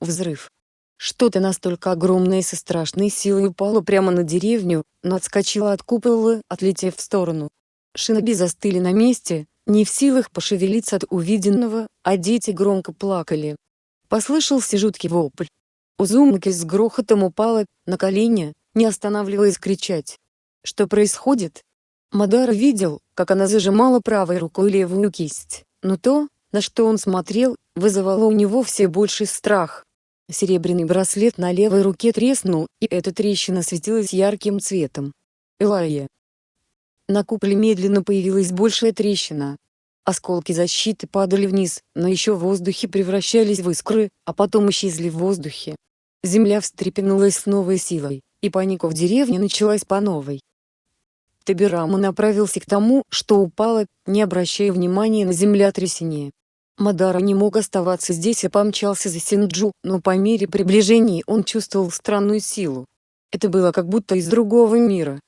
[SPEAKER 1] Взрыв. Что-то настолько огромное со страшной силой упало прямо на деревню, но отскочило от купола, отлетев в сторону. Шиноби застыли на месте, не в силах пошевелиться от увиденного, а дети громко плакали. Послышался жуткий вопль. Узумаки с грохотом упала, на колени, не останавливаясь кричать. Что происходит? Мадара видел, как она зажимала правой рукой левую кисть, но то, на что он смотрел, вызывало у него все больший страх. Серебряный браслет на левой руке треснул, и эта трещина светилась ярким цветом. Элайя. На куполе медленно появилась большая трещина. Осколки защиты падали вниз, но еще в воздухе превращались в искры, а потом исчезли в воздухе. Земля встрепенулась с новой силой, и паника в деревне началась по новой. Табирама направился к тому, что упало, не обращая внимания на землетрясение. Мадара не мог оставаться здесь и помчался за Синджу, но по мере приближения он чувствовал странную силу. Это было как будто из другого мира.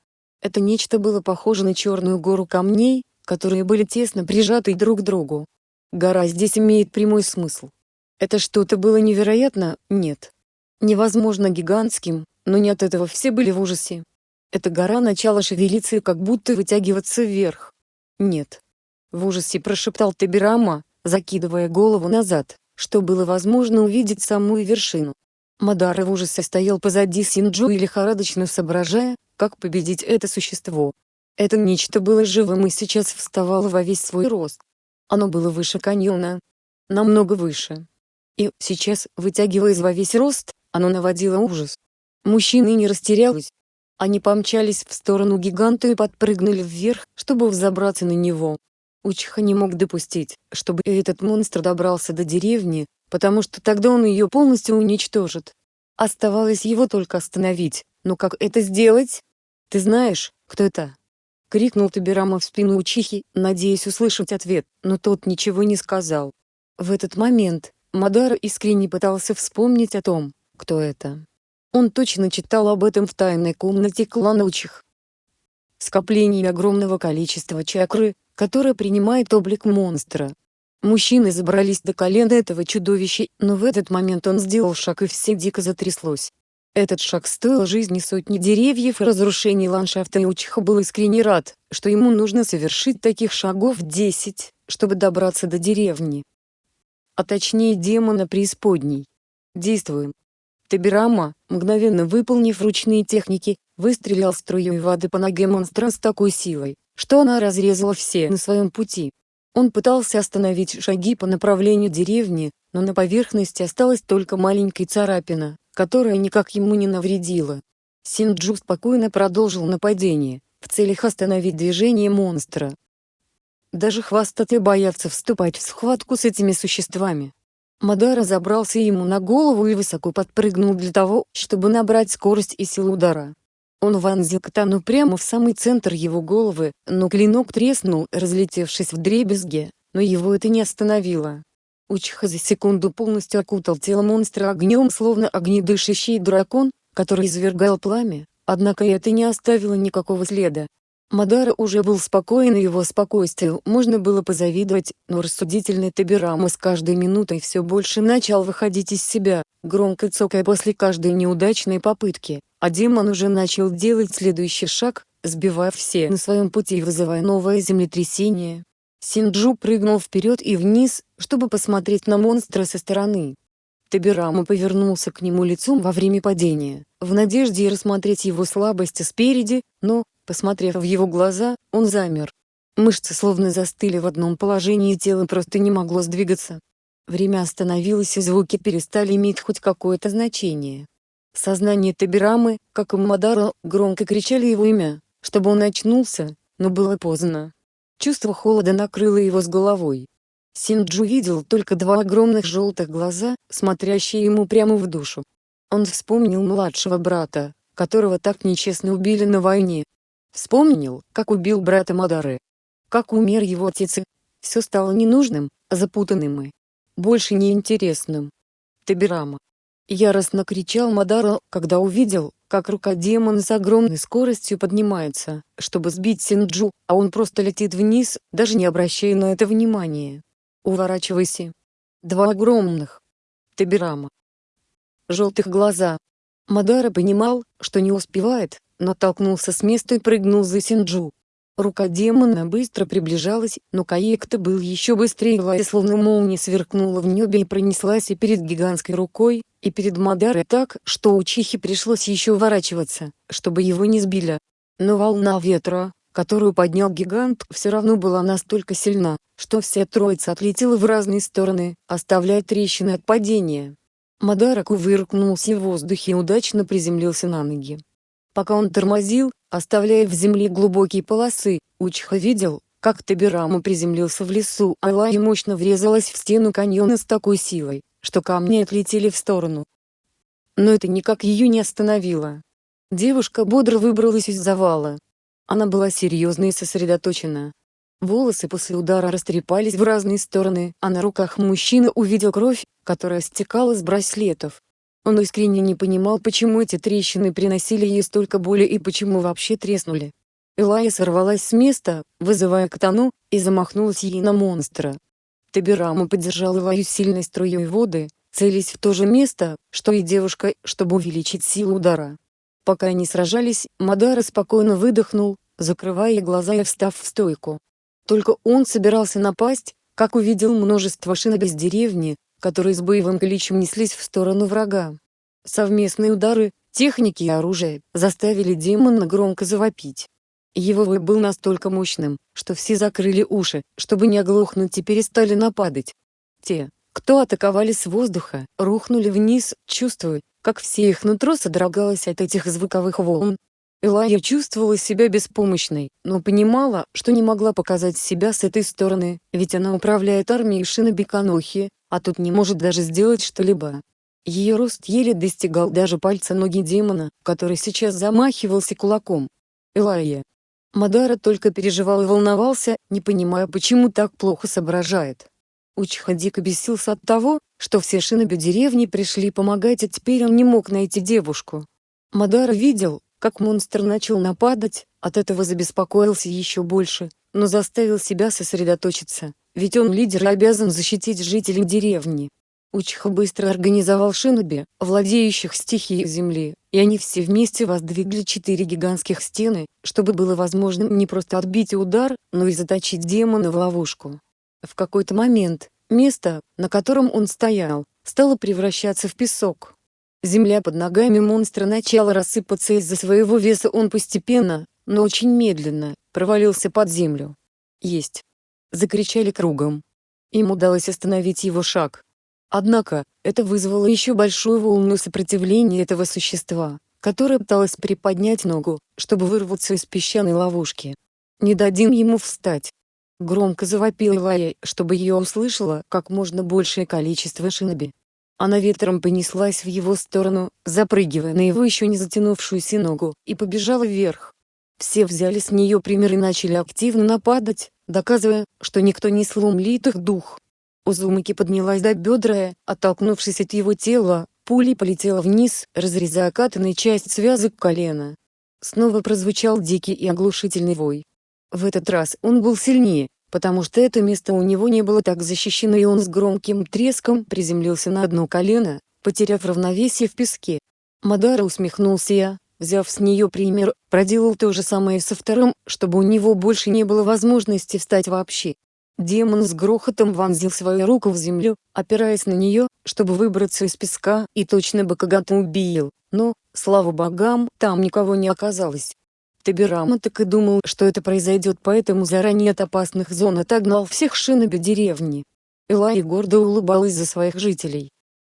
[SPEAKER 1] Это нечто было похоже на черную гору камней, которые были тесно прижаты друг к другу. Гора здесь имеет прямой смысл. Это что-то было невероятно, нет. Невозможно гигантским, но не от этого все были в ужасе. Эта гора начала шевелиться и как будто вытягиваться вверх. Нет. В ужасе прошептал Табирама, закидывая голову назад, что было возможно увидеть самую вершину. Мадара в ужасе стоял позади Синджу и лихорадочно соображая, как победить это существо. Это нечто было живым и сейчас вставало во весь свой рост. Оно было выше каньона. Намного выше. И, сейчас, вытягиваясь во весь рост, оно наводило ужас. Мужчины не растерялись. Они помчались в сторону гиганта и подпрыгнули вверх, чтобы взобраться на него. Учиха не мог допустить, чтобы этот монстр добрался до деревни, потому что тогда он ее полностью уничтожит. Оставалось его только остановить, но как это сделать? «Ты знаешь, кто это?» — крикнул Табирама в спину Учихи, надеясь услышать ответ, но тот ничего не сказал. В этот момент, Мадара искренне пытался вспомнить о том, кто это. Он точно читал об этом в тайной комнате клана Учих. Скопление огромного количества чакры, которая принимает облик монстра. Мужчины забрались до колена этого чудовища, но в этот момент он сделал шаг и все дико затряслось. Этот шаг стоил жизни сотни деревьев и разрушений ландшафта и Учиха был искренне рад, что ему нужно совершить таких шагов 10, чтобы добраться до деревни. А точнее демона преисподней. Действуем. Табирама, мгновенно выполнив ручные техники, выстрелил струей воды по ноге монстра с такой силой, что она разрезала все на своем пути. Он пытался остановить шаги по направлению деревни, но на поверхности осталась только маленькая царапина, которая никак ему не навредила. Синджу спокойно продолжил нападение, в целях остановить движение монстра. Даже хвостатые боятся вступать в схватку с этими существами. Мадара забрался ему на голову и высоко подпрыгнул для того, чтобы набрать скорость и силу удара. Он вонзил катану прямо в самый центр его головы, но клинок треснул, разлетевшись в дребезге, но его это не остановило. Учиха за секунду полностью окутал тело монстра огнем словно огнедышащий дракон, который извергал пламя, однако это не оставило никакого следа. Мадара уже был спокоен и его спокойствию можно было позавидовать, но рассудительный Табирама с каждой минутой все больше начал выходить из себя, громко цокая после каждой неудачной попытки, а демон уже начал делать следующий шаг, сбивая все на своем пути и вызывая новое землетрясение. Синджу прыгнул вперед и вниз, чтобы посмотреть на монстра со стороны. Табирама повернулся к нему лицом во время падения, в надежде рассмотреть его слабости спереди, но, посмотрев в его глаза, он замер. Мышцы словно застыли в одном положении и тело просто не могло сдвигаться. Время остановилось и звуки перестали иметь хоть какое-то значение. Сознание Табирамы, как и Мадара, громко кричали его имя, чтобы он очнулся, но было поздно. Чувство холода накрыло его с головой. Синджу видел только два огромных желтых глаза, смотрящие ему прямо в душу. Он вспомнил младшего брата, которого так нечестно убили на войне. Вспомнил, как убил брата Мадары. Как умер его отец и... Все стало ненужным, запутанным и больше неинтересным. Табирама. Яростно кричал Мадара, когда увидел, как рука демона с огромной скоростью поднимается, чтобы сбить Синджу, а он просто летит вниз, даже не обращая на это внимания. Уворачивайся. Два огромных. Табирама. Желтых глаза. Мадара понимал, что не успевает, но толкнулся с места и прыгнул за Синджу. Рука демона быстро приближалась, но Каекта был еще быстрее и словно молния сверкнула в небе и пронеслась и перед гигантской рукой, и перед Мадарой так, что у Чихи пришлось еще уворачиваться, чтобы его не сбили. Но волна ветра, которую поднял гигант, все равно была настолько сильна, что вся троица отлетела в разные стороны, оставляя трещины от падения. Мадараку выркнулся в воздухе и удачно приземлился на ноги. Пока он тормозил, оставляя в земле глубокие полосы, Учха видел, как Табирама приземлился в лесу, а Лая мощно врезалась в стену каньона с такой силой, что камни отлетели в сторону. Но это никак ее не остановило. Девушка бодро выбралась из завала. Она была серьезна и сосредоточена. Волосы после удара растрепались в разные стороны, а на руках мужчины увидел кровь, которая стекала с браслетов. Он искренне не понимал почему эти трещины приносили ей столько боли и почему вообще треснули. Элая сорвалась с места, вызывая катану, и замахнулась ей на монстра. Табирама поддержал Элаю сильной струей воды, целясь в то же место, что и девушка, чтобы увеличить силу удара. Пока они сражались, Мадара спокойно выдохнул, закрывая глаза и встав в стойку. Только он собирался напасть, как увидел множество шиноби из деревни, которые с боевым кличем неслись в сторону врага. Совместные удары, техники и оружие, заставили демона громко завопить. Его вой был настолько мощным, что все закрыли уши, чтобы не оглохнуть и перестали нападать. Те, кто атаковали с воздуха, рухнули вниз, чувствуя, как все их нутро содрогалось от этих звуковых волн. Элая чувствовала себя беспомощной, но понимала, что не могла показать себя с этой стороны, ведь она управляет армией Шиноби Канохи, а тут не может даже сделать что-либо. Ее рост еле достигал даже пальца ноги демона, который сейчас замахивался кулаком. Элайя. Мадара только переживал и волновался, не понимая почему так плохо соображает. Учиха дико бесился от того, что все шиноби деревни пришли помогать, а теперь он не мог найти девушку. Мадара видел, как монстр начал нападать, от этого забеспокоился еще больше, но заставил себя сосредоточиться. Ведь он лидер и обязан защитить жителей деревни. Учиха быстро организовал шиноби, владеющих стихией земли, и они все вместе воздвигли четыре гигантских стены, чтобы было возможным не просто отбить удар, но и заточить демона в ловушку. В какой-то момент, место, на котором он стоял, стало превращаться в песок. Земля под ногами монстра начала рассыпаться из-за своего веса он постепенно, но очень медленно, провалился под землю. Есть закричали кругом. Им удалось остановить его шаг. Однако, это вызвало еще большую волну сопротивления этого существа, которое пыталось приподнять ногу, чтобы вырваться из песчаной ловушки. «Не дадим ему встать!» Громко завопила Лая, чтобы ее услышало как можно большее количество шиноби. Она ветром понеслась в его сторону, запрыгивая на его еще не затянувшуюся ногу, и побежала вверх. Все взяли с нее пример и начали активно нападать, доказывая, что никто не сломлит их дух. Узумаки поднялась до бедра, оттолкнувшись от его тела, пулей полетела вниз, разрезая катанной часть связок колена. Снова прозвучал дикий и оглушительный вой. В этот раз он был сильнее, потому что это место у него не было так защищено и он с громким треском приземлился на одно колено, потеряв равновесие в песке. Мадара усмехнулся я, взяв с нее пример, проделал то же самое со вторым, чтобы у него больше не было возможности встать вообще. Демон с грохотом вонзил свою руку в землю, опираясь на нее, чтобы выбраться из песка, и точно бы кого-то убил, но, слава богам, там никого не оказалось. Табирама так и думал, что это произойдет, поэтому заранее от опасных зон отогнал всех шиноби деревни. Элай гордо улыбалась за своих жителей.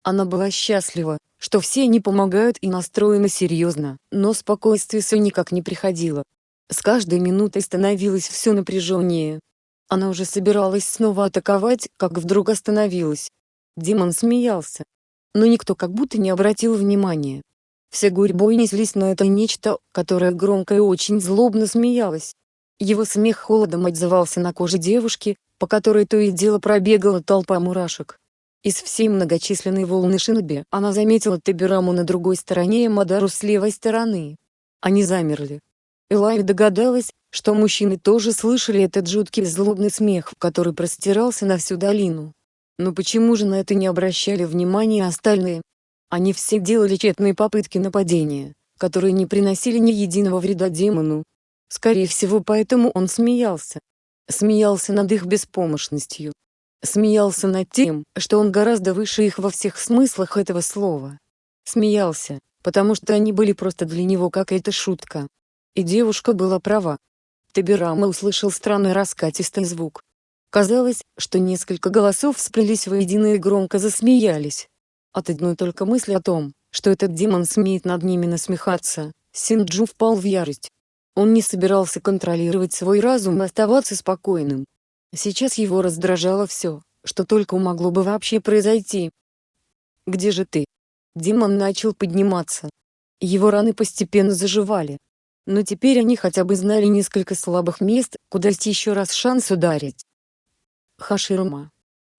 [SPEAKER 1] Она была счастлива, что все они помогают и настроены серьезно, но спокойствие все никак не приходило. С каждой минутой становилось все напряженнее. Она уже собиралась снова атаковать, как вдруг остановилась. Демон смеялся. Но никто как будто не обратил внимания. Все гурьбой неслись на это нечто, которое громко и очень злобно смеялось. Его смех холодом отзывался на коже девушки, по которой то и дело пробегала толпа мурашек. Из всей многочисленной волны шиноби она заметила Тебираму на другой стороне и Мадару с левой стороны. Они замерли. Элай догадалась, что мужчины тоже слышали этот жуткий злобный смех, который простирался на всю долину. Но почему же на это не обращали внимания остальные? Они все делали тщетные попытки нападения, которые не приносили ни единого вреда демону. Скорее всего поэтому он смеялся. Смеялся над их беспомощностью. Смеялся над тем, что он гораздо выше их во всех смыслах этого слова. Смеялся, потому что они были просто для него какая-то шутка. И девушка была права. Табирама услышал странный раскатистый звук. Казалось, что несколько голосов сплелись воедино и громко засмеялись. От одной только мысли о том, что этот демон смеет над ними насмехаться, Синджу впал в ярость. Он не собирался контролировать свой разум и оставаться спокойным. Сейчас его раздражало все, что только могло бы вообще произойти. «Где же ты?» Демон начал подниматься. Его раны постепенно заживали, но теперь они хотя бы знали несколько слабых мест, куда есть еще раз шанс ударить. Хаширума.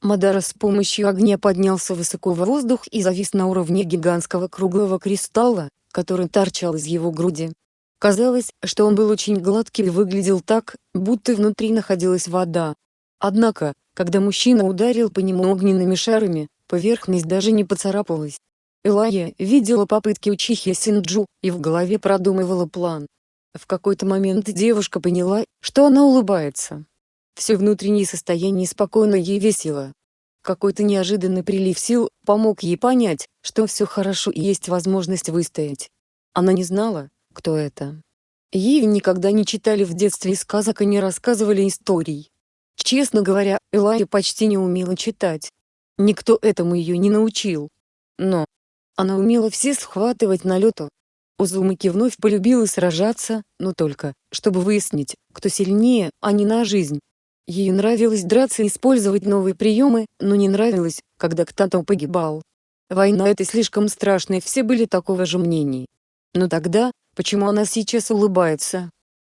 [SPEAKER 1] Мадара с помощью огня поднялся высоко в воздух и завис на уровне гигантского круглого кристалла, который торчал из его груди. Казалось, что он был очень гладкий и выглядел так, будто внутри находилась вода. Однако, когда мужчина ударил по нему огненными шарами, поверхность даже не поцарапалась. Элая видела попытки Учихи Синджу, и в голове продумывала план. В какой-то момент девушка поняла, что она улыбается. Все внутреннее состояние спокойно ей весело. Какой-то неожиданный прилив сил помог ей понять, что все хорошо и есть возможность выстоять. Она не знала, кто это. Ей никогда не читали в детстве сказок и не рассказывали историй. Честно говоря, Элая почти не умела читать. Никто этому ее не научил. Но она умела все схватывать на лету, Узумаки вновь полюбила сражаться, но только, чтобы выяснить, кто сильнее, а не на жизнь. Ей нравилось драться и использовать новые приемы, но не нравилось, когда кто-то погибал. Война это слишком страшно и все были такого же мнения. Но тогда, почему она сейчас улыбается?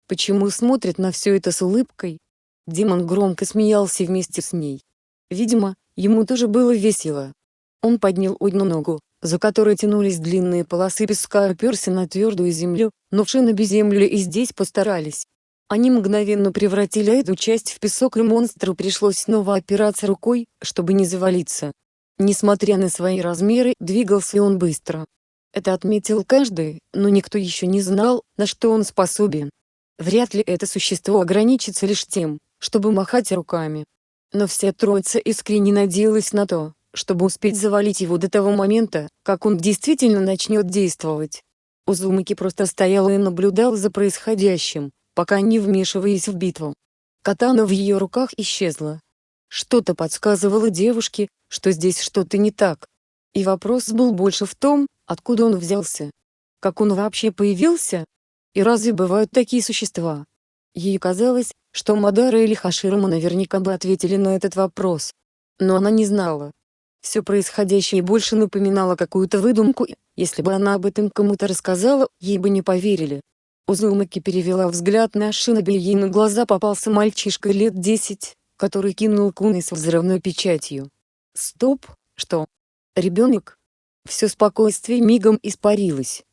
[SPEAKER 1] Почему смотрит на все это с улыбкой? Демон громко смеялся вместе с ней. Видимо, ему тоже было весело. Он поднял одну ногу, за которой тянулись длинные полосы песка оперся на твердую землю, но в шиноби землю и здесь постарались. Они мгновенно превратили эту часть в песок и монстру пришлось снова опираться рукой, чтобы не завалиться. Несмотря на свои размеры, двигался он быстро. Это отметил каждый, но никто еще не знал, на что он способен. Вряд ли это существо ограничится лишь тем, чтобы махать руками. Но вся троица искренне надеялась на то, чтобы успеть завалить его до того момента, как он действительно начнет действовать. Узумаки просто стоял и наблюдал за происходящим, пока не вмешиваясь в битву. Катана в ее руках исчезла. Что-то подсказывало девушке, что здесь что-то не так. И вопрос был больше в том, откуда он взялся. Как он вообще появился? И разве бывают такие существа? Ей казалось, что Мадара или Хаширума наверняка бы ответили на этот вопрос. Но она не знала. Все происходящее больше напоминало какую-то выдумку, если бы она об этом кому-то рассказала, ей бы не поверили. Узумаки перевела взгляд на Шиноби и ей на глаза попался мальчишка лет десять, который кинул куны с взрывной печатью. Стоп, что? Ребенок? Все спокойствие мигом испарилось.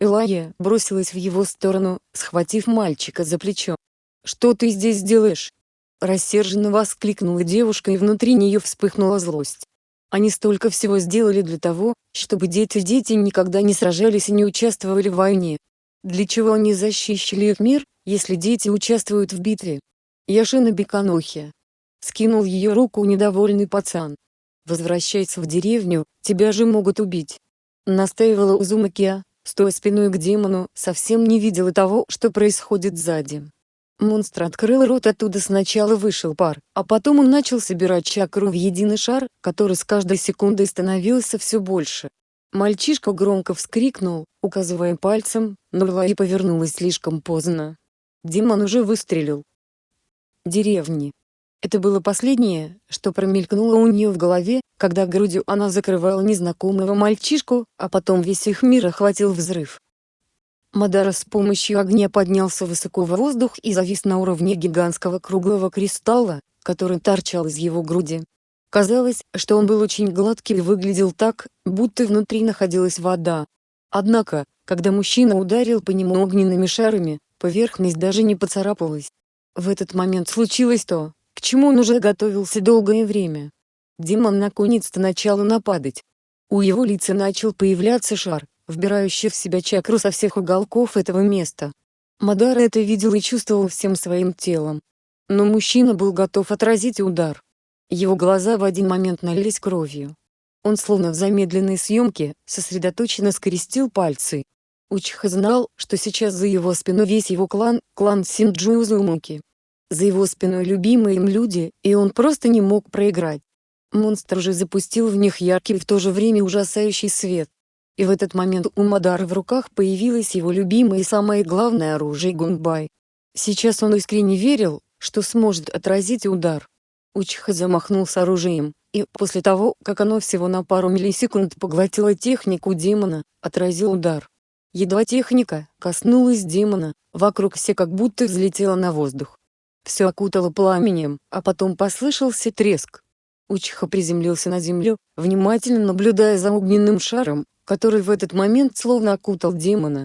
[SPEAKER 1] Элая бросилась в его сторону, схватив мальчика за плечо. «Что ты здесь делаешь?» Рассерженно воскликнула девушка и внутри нее вспыхнула злость. Они столько всего сделали для того, чтобы дети-дети никогда не сражались и не участвовали в войне. Для чего они защищали их мир, если дети участвуют в битве? Яшина Беканохи. скинул ее руку недовольный пацан. «Возвращайся в деревню, тебя же могут убить!» Настаивала Узумакия, стоя спиной к демону, совсем не видела того, что происходит сзади. Монстр открыл рот оттуда сначала вышел пар, а потом он начал собирать чакру в единый шар, который с каждой секундой становился все больше. Мальчишка громко вскрикнул, указывая пальцем, но Лаи повернулась слишком поздно. Демон уже выстрелил. Деревни. Это было последнее, что промелькнуло у нее в голове, когда грудью она закрывала незнакомого мальчишку, а потом весь их мир охватил взрыв. Мадара с помощью огня поднялся высоко в воздух и завис на уровне гигантского круглого кристалла, который торчал из его груди. Казалось, что он был очень гладкий и выглядел так, будто внутри находилась вода. Однако, когда мужчина ударил по нему огненными шарами, поверхность даже не поцарапалась. В этот момент случилось то, к чему он уже готовился долгое время. Демон наконец-то начал нападать. У его лица начал появляться шар, вбирающий в себя чакру со всех уголков этого места. Мадара это видел и чувствовал всем своим телом. Но мужчина был готов отразить удар. Его глаза в один момент налились кровью. Он словно в замедленной съемке, сосредоточенно скрестил пальцы. Учиха знал, что сейчас за его спиной весь его клан, клан Синджу Узумуки. За его спиной любимые им люди, и он просто не мог проиграть. Монстр же запустил в них яркий и в то же время ужасающий свет. И в этот момент у Мадара в руках появилось его любимое и самое главное оружие Гунбай. Сейчас он искренне верил, что сможет отразить удар. Учиха замахнулся оружием, и после того, как оно всего на пару миллисекунд поглотило технику демона, отразил удар. Едва техника коснулась демона, вокруг все как будто взлетело на воздух. Все окутало пламенем, а потом послышался треск. Учиха приземлился на землю, внимательно наблюдая за огненным шаром, который в этот момент словно окутал демона.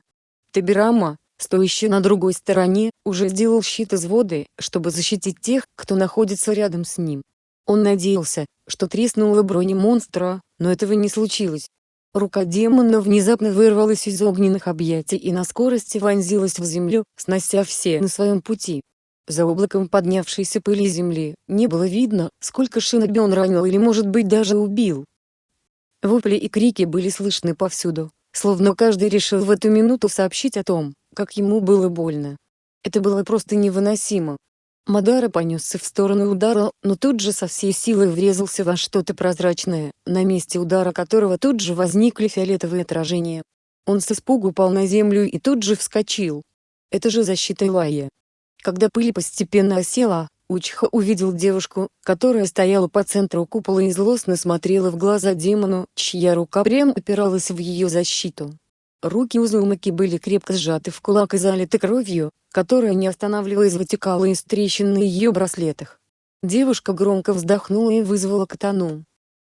[SPEAKER 1] Табирама, стоящий на другой стороне, уже сделал щит из воды, чтобы защитить тех, кто находится рядом с ним. Он надеялся, что треснула броня монстра, но этого не случилось. Рука демона внезапно вырвалась из огненных объятий и на скорости вонзилась в землю, снося все на своем пути. За облаком поднявшейся пыли земли, не было видно, сколько шиноби он ранил или может быть даже убил. Вопли и крики были слышны повсюду, словно каждый решил в эту минуту сообщить о том, как ему было больно. Это было просто невыносимо. Мадара понесся в сторону удара, но тут же со всей силой врезался во что-то прозрачное, на месте удара которого тут же возникли фиолетовые отражения. Он с испугу упал на землю и тут же вскочил. Это же защита Илая. Когда пыль постепенно осела, Учха увидел девушку, которая стояла по центру купола и злостно смотрела в глаза демону, чья рука прямо опиралась в ее защиту. Руки Узумаки были крепко сжаты в кулак и залиты кровью, которая не останавливаясь вытекала из трещин на ее браслетах. Девушка громко вздохнула и вызвала катану.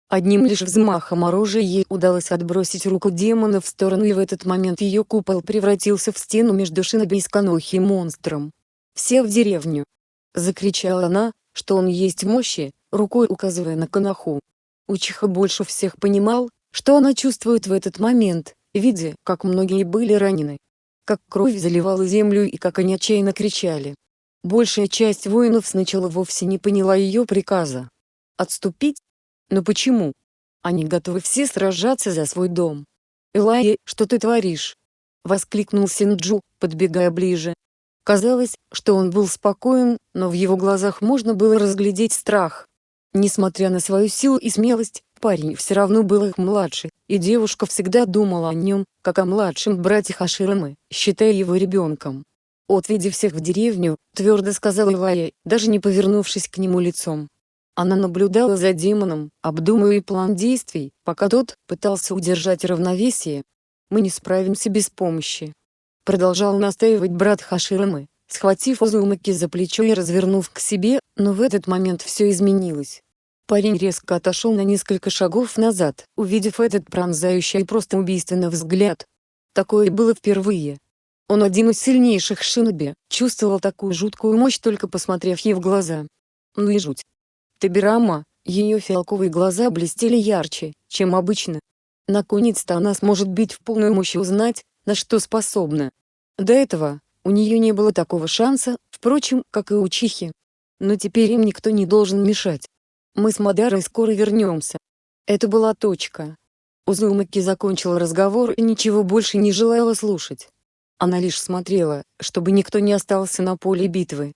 [SPEAKER 1] Одним лишь взмахом оружия ей удалось отбросить руку демона в сторону и в этот момент ее купол превратился в стену между шиноби и сканохи монстром. «Все в деревню!» — закричала она, что он есть мощи, рукой указывая на Канаху. Учиха больше всех понимал, что она чувствует в этот момент, видя, как многие были ранены. Как кровь заливала землю и как они отчаянно кричали. Большая часть воинов сначала вовсе не поняла ее приказа. Отступить? Но почему? Они готовы все сражаться за свой дом. «Элай, что ты творишь?» — воскликнул Синджу, подбегая ближе. Казалось, что он был спокоен, но в его глазах можно было разглядеть страх. Несмотря на свою силу и смелость, парень все равно был их младше, и девушка всегда думала о нем, как о младшем брате Хаширамы, считая его ребенком. «Отведи всех в деревню», — твердо сказала Илая, даже не повернувшись к нему лицом. Она наблюдала за демоном, обдумывая план действий, пока тот пытался удержать равновесие. «Мы не справимся без помощи. Продолжал настаивать брат Хаширамы, схватив Узумаки за плечо и развернув к себе, но в этот момент все изменилось. Парень резко отошел на несколько шагов назад, увидев этот пронзающий и просто убийственный взгляд. Такое было впервые. Он один из сильнейших шиноби, чувствовал такую жуткую мощь только посмотрев ей в глаза. Ну и жуть. Табирама, ее фиалковые глаза блестели ярче, чем обычно. Наконец-то она сможет бить в полную мощь и узнать, на что способна. До этого, у нее не было такого шанса, впрочем, как и у Чихи. но теперь им никто не должен мешать. Мы с Мадарой скоро вернемся. Это была точка. Узумаки закончил разговор и ничего больше не желала слушать. Она лишь смотрела, чтобы никто не остался на поле битвы.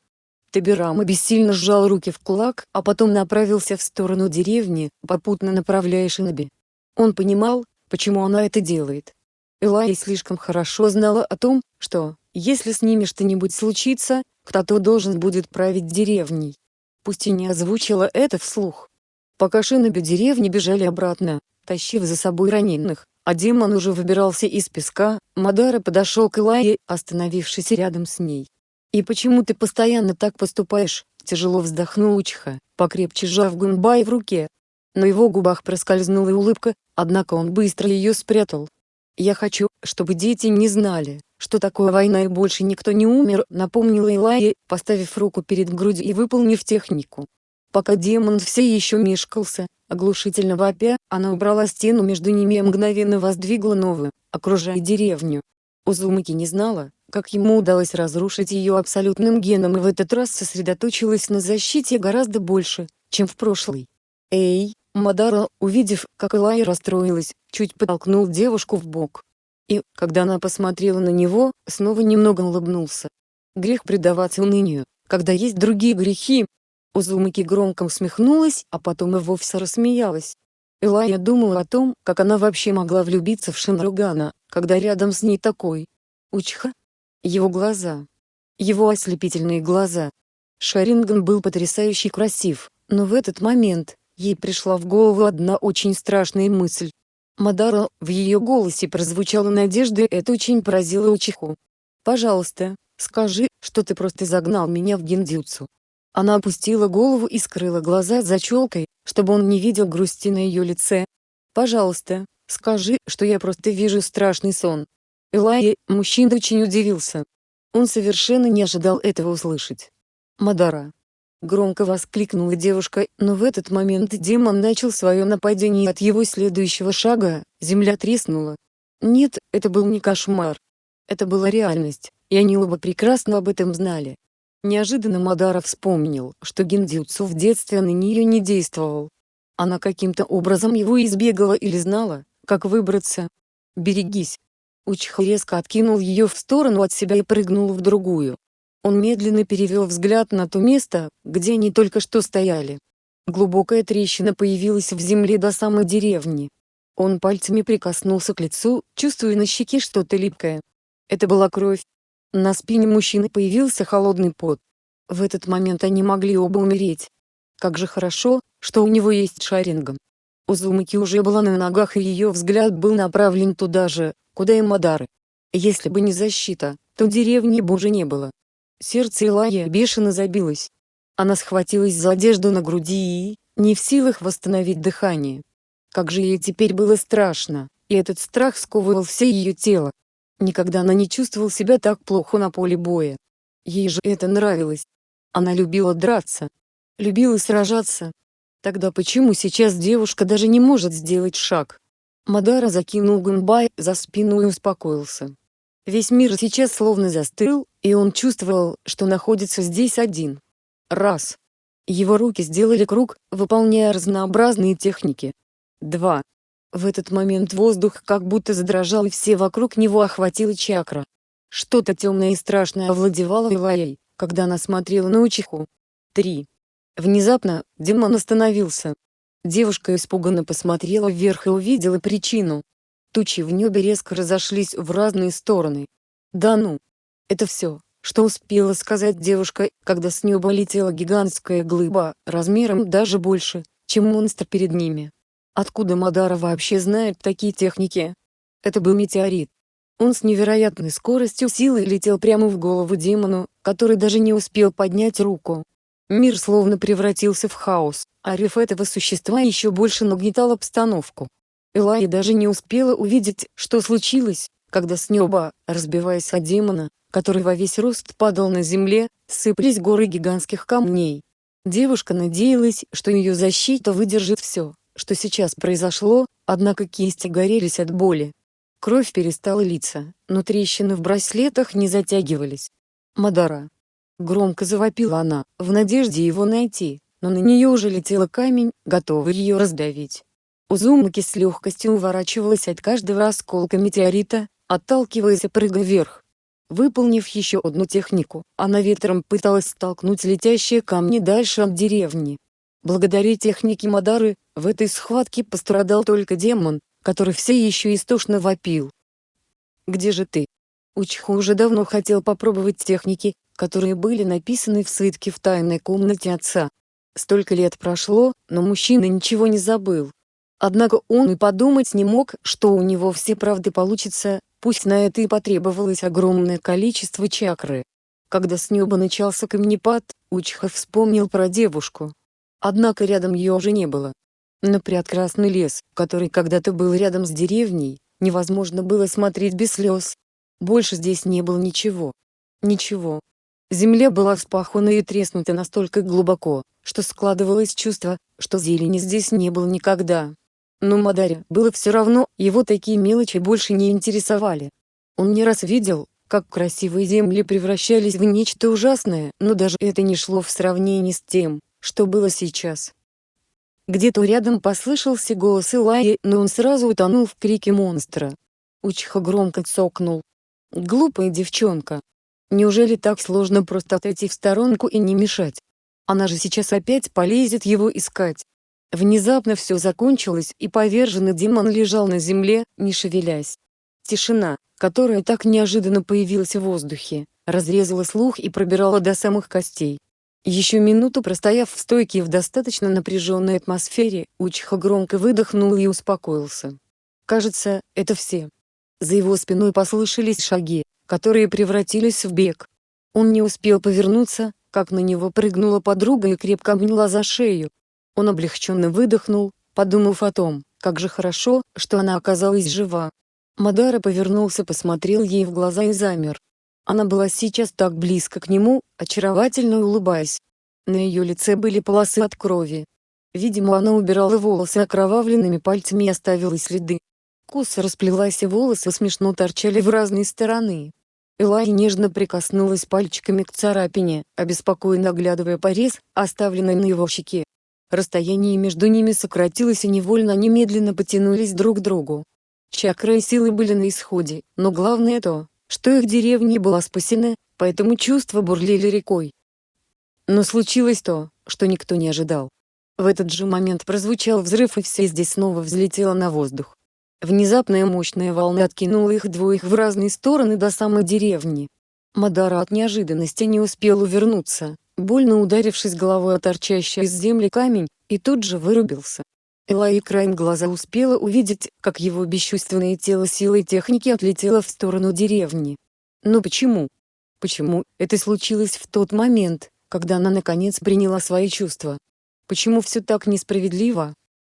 [SPEAKER 1] Табирама бессильно сжал руки в кулак, а потом направился в сторону деревни, попутно направляя Шиноби. Он понимал, почему она это делает. Элай слишком хорошо знала о том, что, если с ними что-нибудь случится, кто-то должен будет править деревней. Пусть и не озвучила это вслух. Пока Шиноби деревни бежали обратно, тащив за собой раненых, а демон уже выбирался из песка, Мадара подошел к Элайе, остановившись рядом с ней. «И почему ты постоянно так поступаешь?» – тяжело вздохнул Учха, покрепче сжав Гунбай в руке. На его губах проскользнула улыбка, однако он быстро ее спрятал. «Я хочу, чтобы дети не знали, что такое война и больше никто не умер», – напомнила Элайя, поставив руку перед грудью и выполнив технику. Пока демон все еще мешкался, оглушительно вопя, она убрала стену между ними и мгновенно воздвигла новую, окружая деревню. Узумаки не знала, как ему удалось разрушить ее абсолютным геном и в этот раз сосредоточилась на защите гораздо больше, чем в прошлый. «Эй, Мадара, увидев, как Элай расстроилась, чуть подтолкнул девушку в бок. И, когда она посмотрела на него, снова немного улыбнулся. Грех предаваться унынию, когда есть другие грехи, Узумаки громко усмехнулась, а потом и вовсе рассмеялась. Элая думала о том, как она вообще могла влюбиться в Шинругана, когда рядом с ней такой. Учха. Его глаза. Его ослепительные глаза. Шаринган был потрясающе красив, но в этот момент, ей пришла в голову одна очень страшная мысль. Мадара, в ее голосе прозвучала надежда и это очень поразило Учиху. «Пожалуйста, скажи, что ты просто загнал меня в гиндзюцу. Она опустила голову и скрыла глаза за челкой, чтобы он не видел грусти на ее лице. «Пожалуйста, скажи, что я просто вижу страшный сон». Элай, мужчина очень удивился. Он совершенно не ожидал этого услышать. «Мадара!» Громко воскликнула девушка, но в этот момент демон начал свое нападение от его следующего шага, земля треснула. Нет, это был не кошмар. Это была реальность, и они оба прекрасно об этом знали. Неожиданно Мадара вспомнил, что гиндзюцу в детстве на нее не действовал. Она каким-то образом его избегала или знала, как выбраться. «Берегись!» Учха резко откинул ее в сторону от себя и прыгнул в другую. Он медленно перевел взгляд на то место, где они только что стояли. Глубокая трещина появилась в земле до самой деревни. Он пальцами прикоснулся к лицу, чувствуя на щеке что-то липкое. Это была кровь, на спине мужчины появился холодный пот. В этот момент они могли оба умереть. Как же хорошо, что у него есть шарингом. Узумаки уже была на ногах и ее взгляд был направлен туда же, куда и Мадары. Если бы не защита, то деревни бы уже не было. Сердце Илая бешено забилось. Она схватилась за одежду на груди и, не в силах восстановить дыхание. Как же ей теперь было страшно, и этот страх сковывал все ее тело. Никогда она не чувствовал себя так плохо на поле боя. Ей же это нравилось. Она любила драться. Любила сражаться. Тогда почему сейчас девушка даже не может сделать шаг? Мадара закинул Гунбай за спину и успокоился. Весь мир сейчас словно застыл, и он чувствовал, что находится здесь один. Раз. Его руки сделали круг, выполняя разнообразные техники. Два. В этот момент воздух как будто задрожал и все вокруг него охватила чакра. Что-то темное и страшное овладевало Илайей, когда она смотрела на Учиху. 3. Внезапно, демон остановился. Девушка испуганно посмотрела вверх и увидела причину. Тучи в небе резко разошлись в разные стороны. Да ну! Это все, что успела сказать девушка, когда с неба летела гигантская глыба, размером даже больше, чем монстр перед ними. Откуда Мадара вообще знает такие техники? Это был метеорит. Он с невероятной скоростью силы летел прямо в голову демону, который даже не успел поднять руку. Мир словно превратился в хаос, а рев этого существа еще больше нагнетал обстановку. Элай даже не успела увидеть, что случилось, когда с неба, разбиваясь от демона, который во весь рост падал на земле, сыпались горы гигантских камней. Девушка надеялась, что ее защита выдержит все, что сейчас произошло, однако кисти горелись от боли. Кровь перестала литься, но трещины в браслетах не затягивались. Мадара. Громко завопила она, в надежде его найти, но на нее уже летел камень, готовый ее раздавить. Узумаки с легкостью уворачивалась от каждого осколка метеорита, отталкиваясь и прыгая вверх. Выполнив еще одну технику, она ветром пыталась столкнуть летящие камни дальше от деревни. Благодаря технике Мадары, в этой схватке пострадал только демон, который все еще истошно вопил. «Где же ты?» Учху уже давно хотел попробовать техники, которые были написаны в свитке в тайной комнате отца. Столько лет прошло, но мужчина ничего не забыл. Однако он и подумать не мог, что у него все правды получится, пусть на это и потребовалось огромное количество чакры. Когда с неба начался камнепад, Учха вспомнил про девушку. Однако рядом ее уже не было. На прекрасный лес, который когда-то был рядом с деревней, невозможно было смотреть без слез. Больше здесь не было ничего. Ничего. Земля была вспахана и треснута настолько глубоко, что складывалось чувство, что зелени здесь не было никогда. Но Мадаре было все равно, его такие мелочи больше не интересовали. Он не раз видел, как красивые земли превращались в нечто ужасное, но даже это не шло в сравнении с тем, что было сейчас. Где-то рядом послышался голос Илайи, но он сразу утонул в крике монстра. Учха громко цокнул. Глупая девчонка. Неужели так сложно просто отойти в сторонку и не мешать? Она же сейчас опять полезет его искать. Внезапно все закончилось и поверженный демон лежал на земле, не шевелясь. Тишина, которая так неожиданно появилась в воздухе, разрезала слух и пробирала до самых костей. Еще минуту простояв в стойке в достаточно напряженной атмосфере, Учиха громко выдохнул и успокоился. Кажется, это все. За его спиной послышались шаги, которые превратились в бег. Он не успел повернуться, как на него прыгнула подруга и крепко обняла за шею. Он облегченно выдохнул, подумав о том, как же хорошо, что она оказалась жива. Мадара повернулся посмотрел ей в глаза и замер. Она была сейчас так близко к нему, очаровательно улыбаясь. На ее лице были полосы от крови. Видимо она убирала волосы окровавленными пальцами и оставила следы. Коса расплелась и волосы смешно торчали в разные стороны. Элай нежно прикоснулась пальчиками к царапине, обеспокоенно оглядывая порез, оставленный на его щеке. Расстояние между ними сократилось и невольно они медленно потянулись друг к другу. Чакры и силы были на исходе, но главное то, что их деревня была спасена, поэтому чувства бурлили рекой. Но случилось то, что никто не ожидал. В этот же момент прозвучал взрыв и все здесь снова взлетело на воздух. Внезапная мощная волна откинула их двоих в разные стороны до самой деревни. Мадара от неожиданности не успел увернуться, больно ударившись головой о торчащий из земли камень, и тут же вырубился. Элай краем глаза успела увидеть, как его бесчувственное тело силой техники отлетело в сторону деревни. Но почему? Почему это случилось в тот момент, когда она наконец приняла свои чувства? Почему все так несправедливо?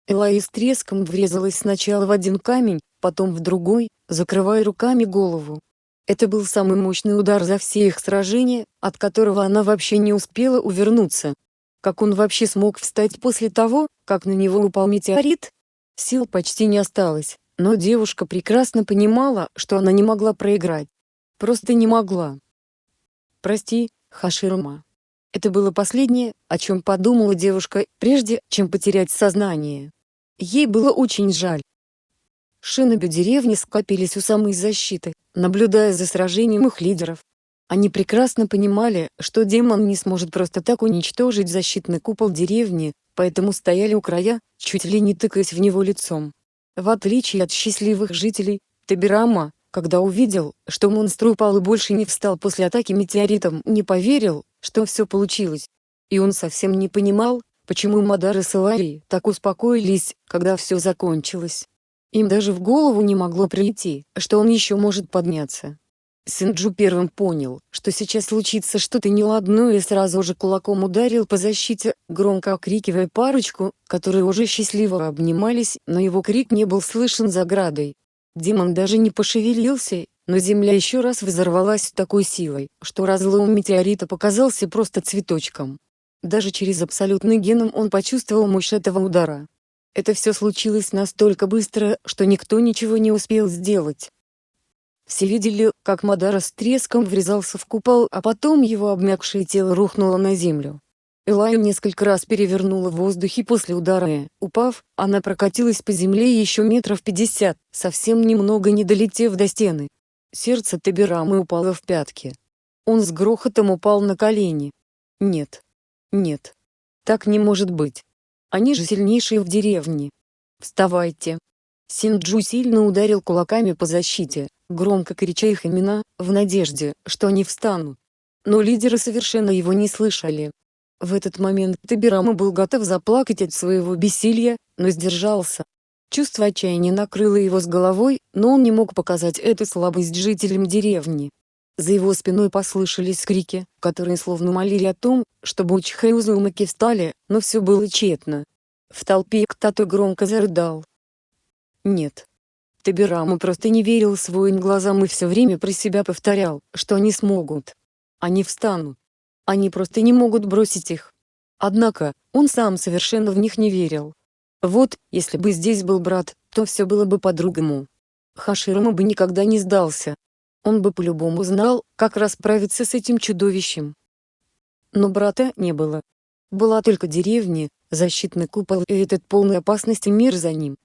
[SPEAKER 1] Элай с треском врезалась сначала в один камень, потом в другой, закрывая руками голову. Это был самый мощный удар за все их сражения, от которого она вообще не успела увернуться. Как он вообще смог встать после того, как на него упал метеорит? Сил почти не осталось, но девушка прекрасно понимала, что она не могла проиграть. Просто не могла. «Прости, Хаширума». Это было последнее, о чем подумала девушка, прежде чем потерять сознание. Ей было очень жаль. Шиноби деревни скопились у самой защиты, наблюдая за сражением их лидеров. Они прекрасно понимали, что демон не сможет просто так уничтожить защитный купол деревни, поэтому стояли у края, чуть ли не тыкаясь в него лицом. В отличие от счастливых жителей, Табирама, когда увидел, что монстр упал и больше не встал после атаки метеоритом, не поверил, что все получилось. И он совсем не понимал, почему Мадар и Салари так успокоились, когда все закончилось. Им даже в голову не могло прийти, что он еще может подняться. Синджу первым понял, что сейчас случится что-то неладное и сразу же кулаком ударил по защите, громко окрикивая парочку, которые уже счастливо обнимались, но его крик не был слышен за градой. Демон даже не пошевелился, но земля еще раз взорвалась такой силой, что разлом метеорита показался просто цветочком. Даже через абсолютный геном он почувствовал мощь этого удара. Это все случилось настолько быстро, что никто ничего не успел сделать. Все видели, как Мадара с треском врезался в купол, а потом его обмякшее тело рухнуло на землю. Элаю несколько раз перевернула в воздухе после удара упав, она прокатилась по земле еще метров пятьдесят, совсем немного не долетев до стены. Сердце Табирамы упало в пятки. Он с грохотом упал на колени. Нет. Нет. Так не может быть. Они же сильнейшие в деревне. Вставайте. Синджу сильно ударил кулаками по защите, громко крича их имена, в надежде, что они встанут. Но лидеры совершенно его не слышали. В этот момент Табирама был готов заплакать от своего бессилия, но сдержался. Чувство отчаяния накрыло его с головой, но он не мог показать эту слабость жителям деревни. За его спиной послышались крики, которые словно молили о том, чтобы Учха и Узумаки встали, но все было тщетно. В толпе кто-то громко зарыдал. Нет. Табирама просто не верил своим глазам и все время про себя повторял, что они смогут. Они встанут. Они просто не могут бросить их. Однако, он сам совершенно в них не верил. Вот, если бы здесь был брат, то все было бы по-другому. Хаширама бы никогда не сдался. Он бы по-любому знал, как расправиться с этим чудовищем. Но брата не было. Была только деревня, защитный купол и этот полный опасности мир за ним.